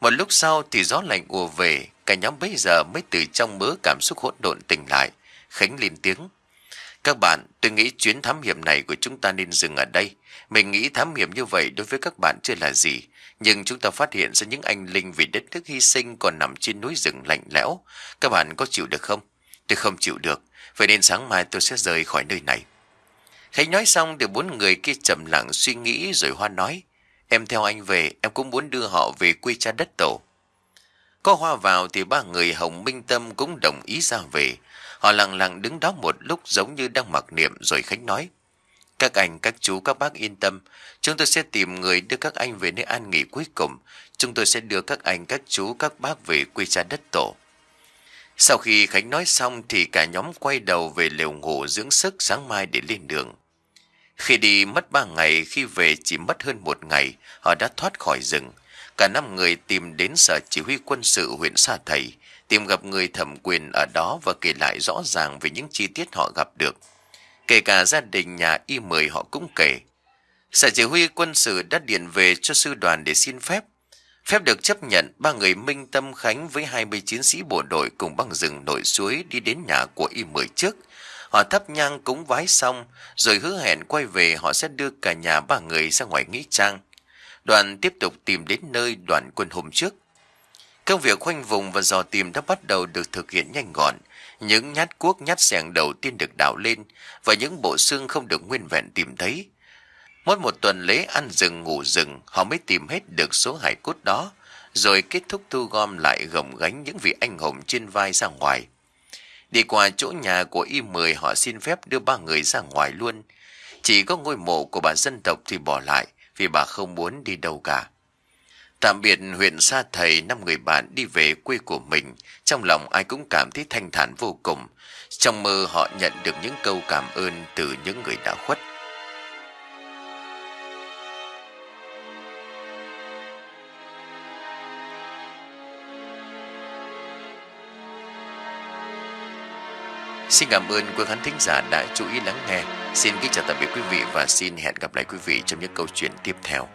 Một lúc sau thì gió lạnh ùa về, cả nhóm bây giờ mới từ trong mớ cảm xúc hỗn độn tỉnh lại. Khánh lên tiếng. Các bạn, tôi nghĩ chuyến thám hiểm này của chúng ta nên dừng ở đây. Mình nghĩ thám hiểm như vậy đối với các bạn chưa là gì. Nhưng chúng ta phát hiện ra những anh linh vì đất nước hy sinh còn nằm trên núi rừng lạnh lẽo. Các bạn có chịu được không? Tôi không chịu được. Vậy nên sáng mai tôi sẽ rời khỏi nơi này. Khánh nói xong thì bốn người kia trầm lặng suy nghĩ rồi Hoa nói. Em theo anh về, em cũng muốn đưa họ về quê cha đất tổ. Có Hoa vào thì ba người Hồng Minh Tâm cũng đồng ý ra về. Họ lặng lặng đứng đó một lúc giống như đang mặc niệm rồi Khánh nói. Các anh, các chú, các bác yên tâm. Chúng tôi sẽ tìm người đưa các anh về nơi an nghỉ cuối cùng. Chúng tôi sẽ đưa các anh, các chú, các bác về quê cha đất tổ. Sau khi Khánh nói xong thì cả nhóm quay đầu về lều ngủ dưỡng sức sáng mai để lên đường. Khi đi mất ba ngày, khi về chỉ mất hơn một ngày, họ đã thoát khỏi rừng. Cả năm người tìm đến sở chỉ huy quân sự huyện Sa Thầy, tìm gặp người thẩm quyền ở đó và kể lại rõ ràng về những chi tiết họ gặp được. Kể cả gia đình nhà y mười họ cũng kể. Sở chỉ huy quân sự đã điện về cho sư đoàn để xin phép. Phép được chấp nhận, ba người Minh Tâm Khánh với 20 chiến sĩ bộ đội cùng băng rừng nội suối đi đến nhà của y mười trước. Họ thắp nhang cúng vái xong, rồi hứa hẹn quay về họ sẽ đưa cả nhà ba người ra ngoài nghĩa trang. Đoàn tiếp tục tìm đến nơi đoàn quân hôm trước. Công việc khoanh vùng và dò tìm đã bắt đầu được thực hiện nhanh gọn. Những nhát cuốc nhát sẻng đầu tiên được đào lên và những bộ xương không được nguyên vẹn tìm thấy. Mỗi một tuần lễ ăn rừng ngủ rừng họ mới tìm hết được số hải cốt đó rồi kết thúc thu gom lại gồng gánh những vị anh hùng trên vai ra ngoài. Đi qua chỗ nhà của y mười họ xin phép đưa ba người ra ngoài luôn. Chỉ có ngôi mộ của bà dân tộc thì bỏ lại vì bà không muốn đi đâu cả. Tạm biệt huyện xa Thầy năm người bạn đi về quê của mình, trong lòng ai cũng cảm thấy thanh thản vô cùng. Trong mơ họ nhận được những câu cảm ơn từ những người đã khuất. Xin cảm ơn quý khán thính giả đã chú ý lắng nghe. Xin kính chào tạm biệt quý vị và xin hẹn gặp lại quý vị trong những câu chuyện tiếp theo.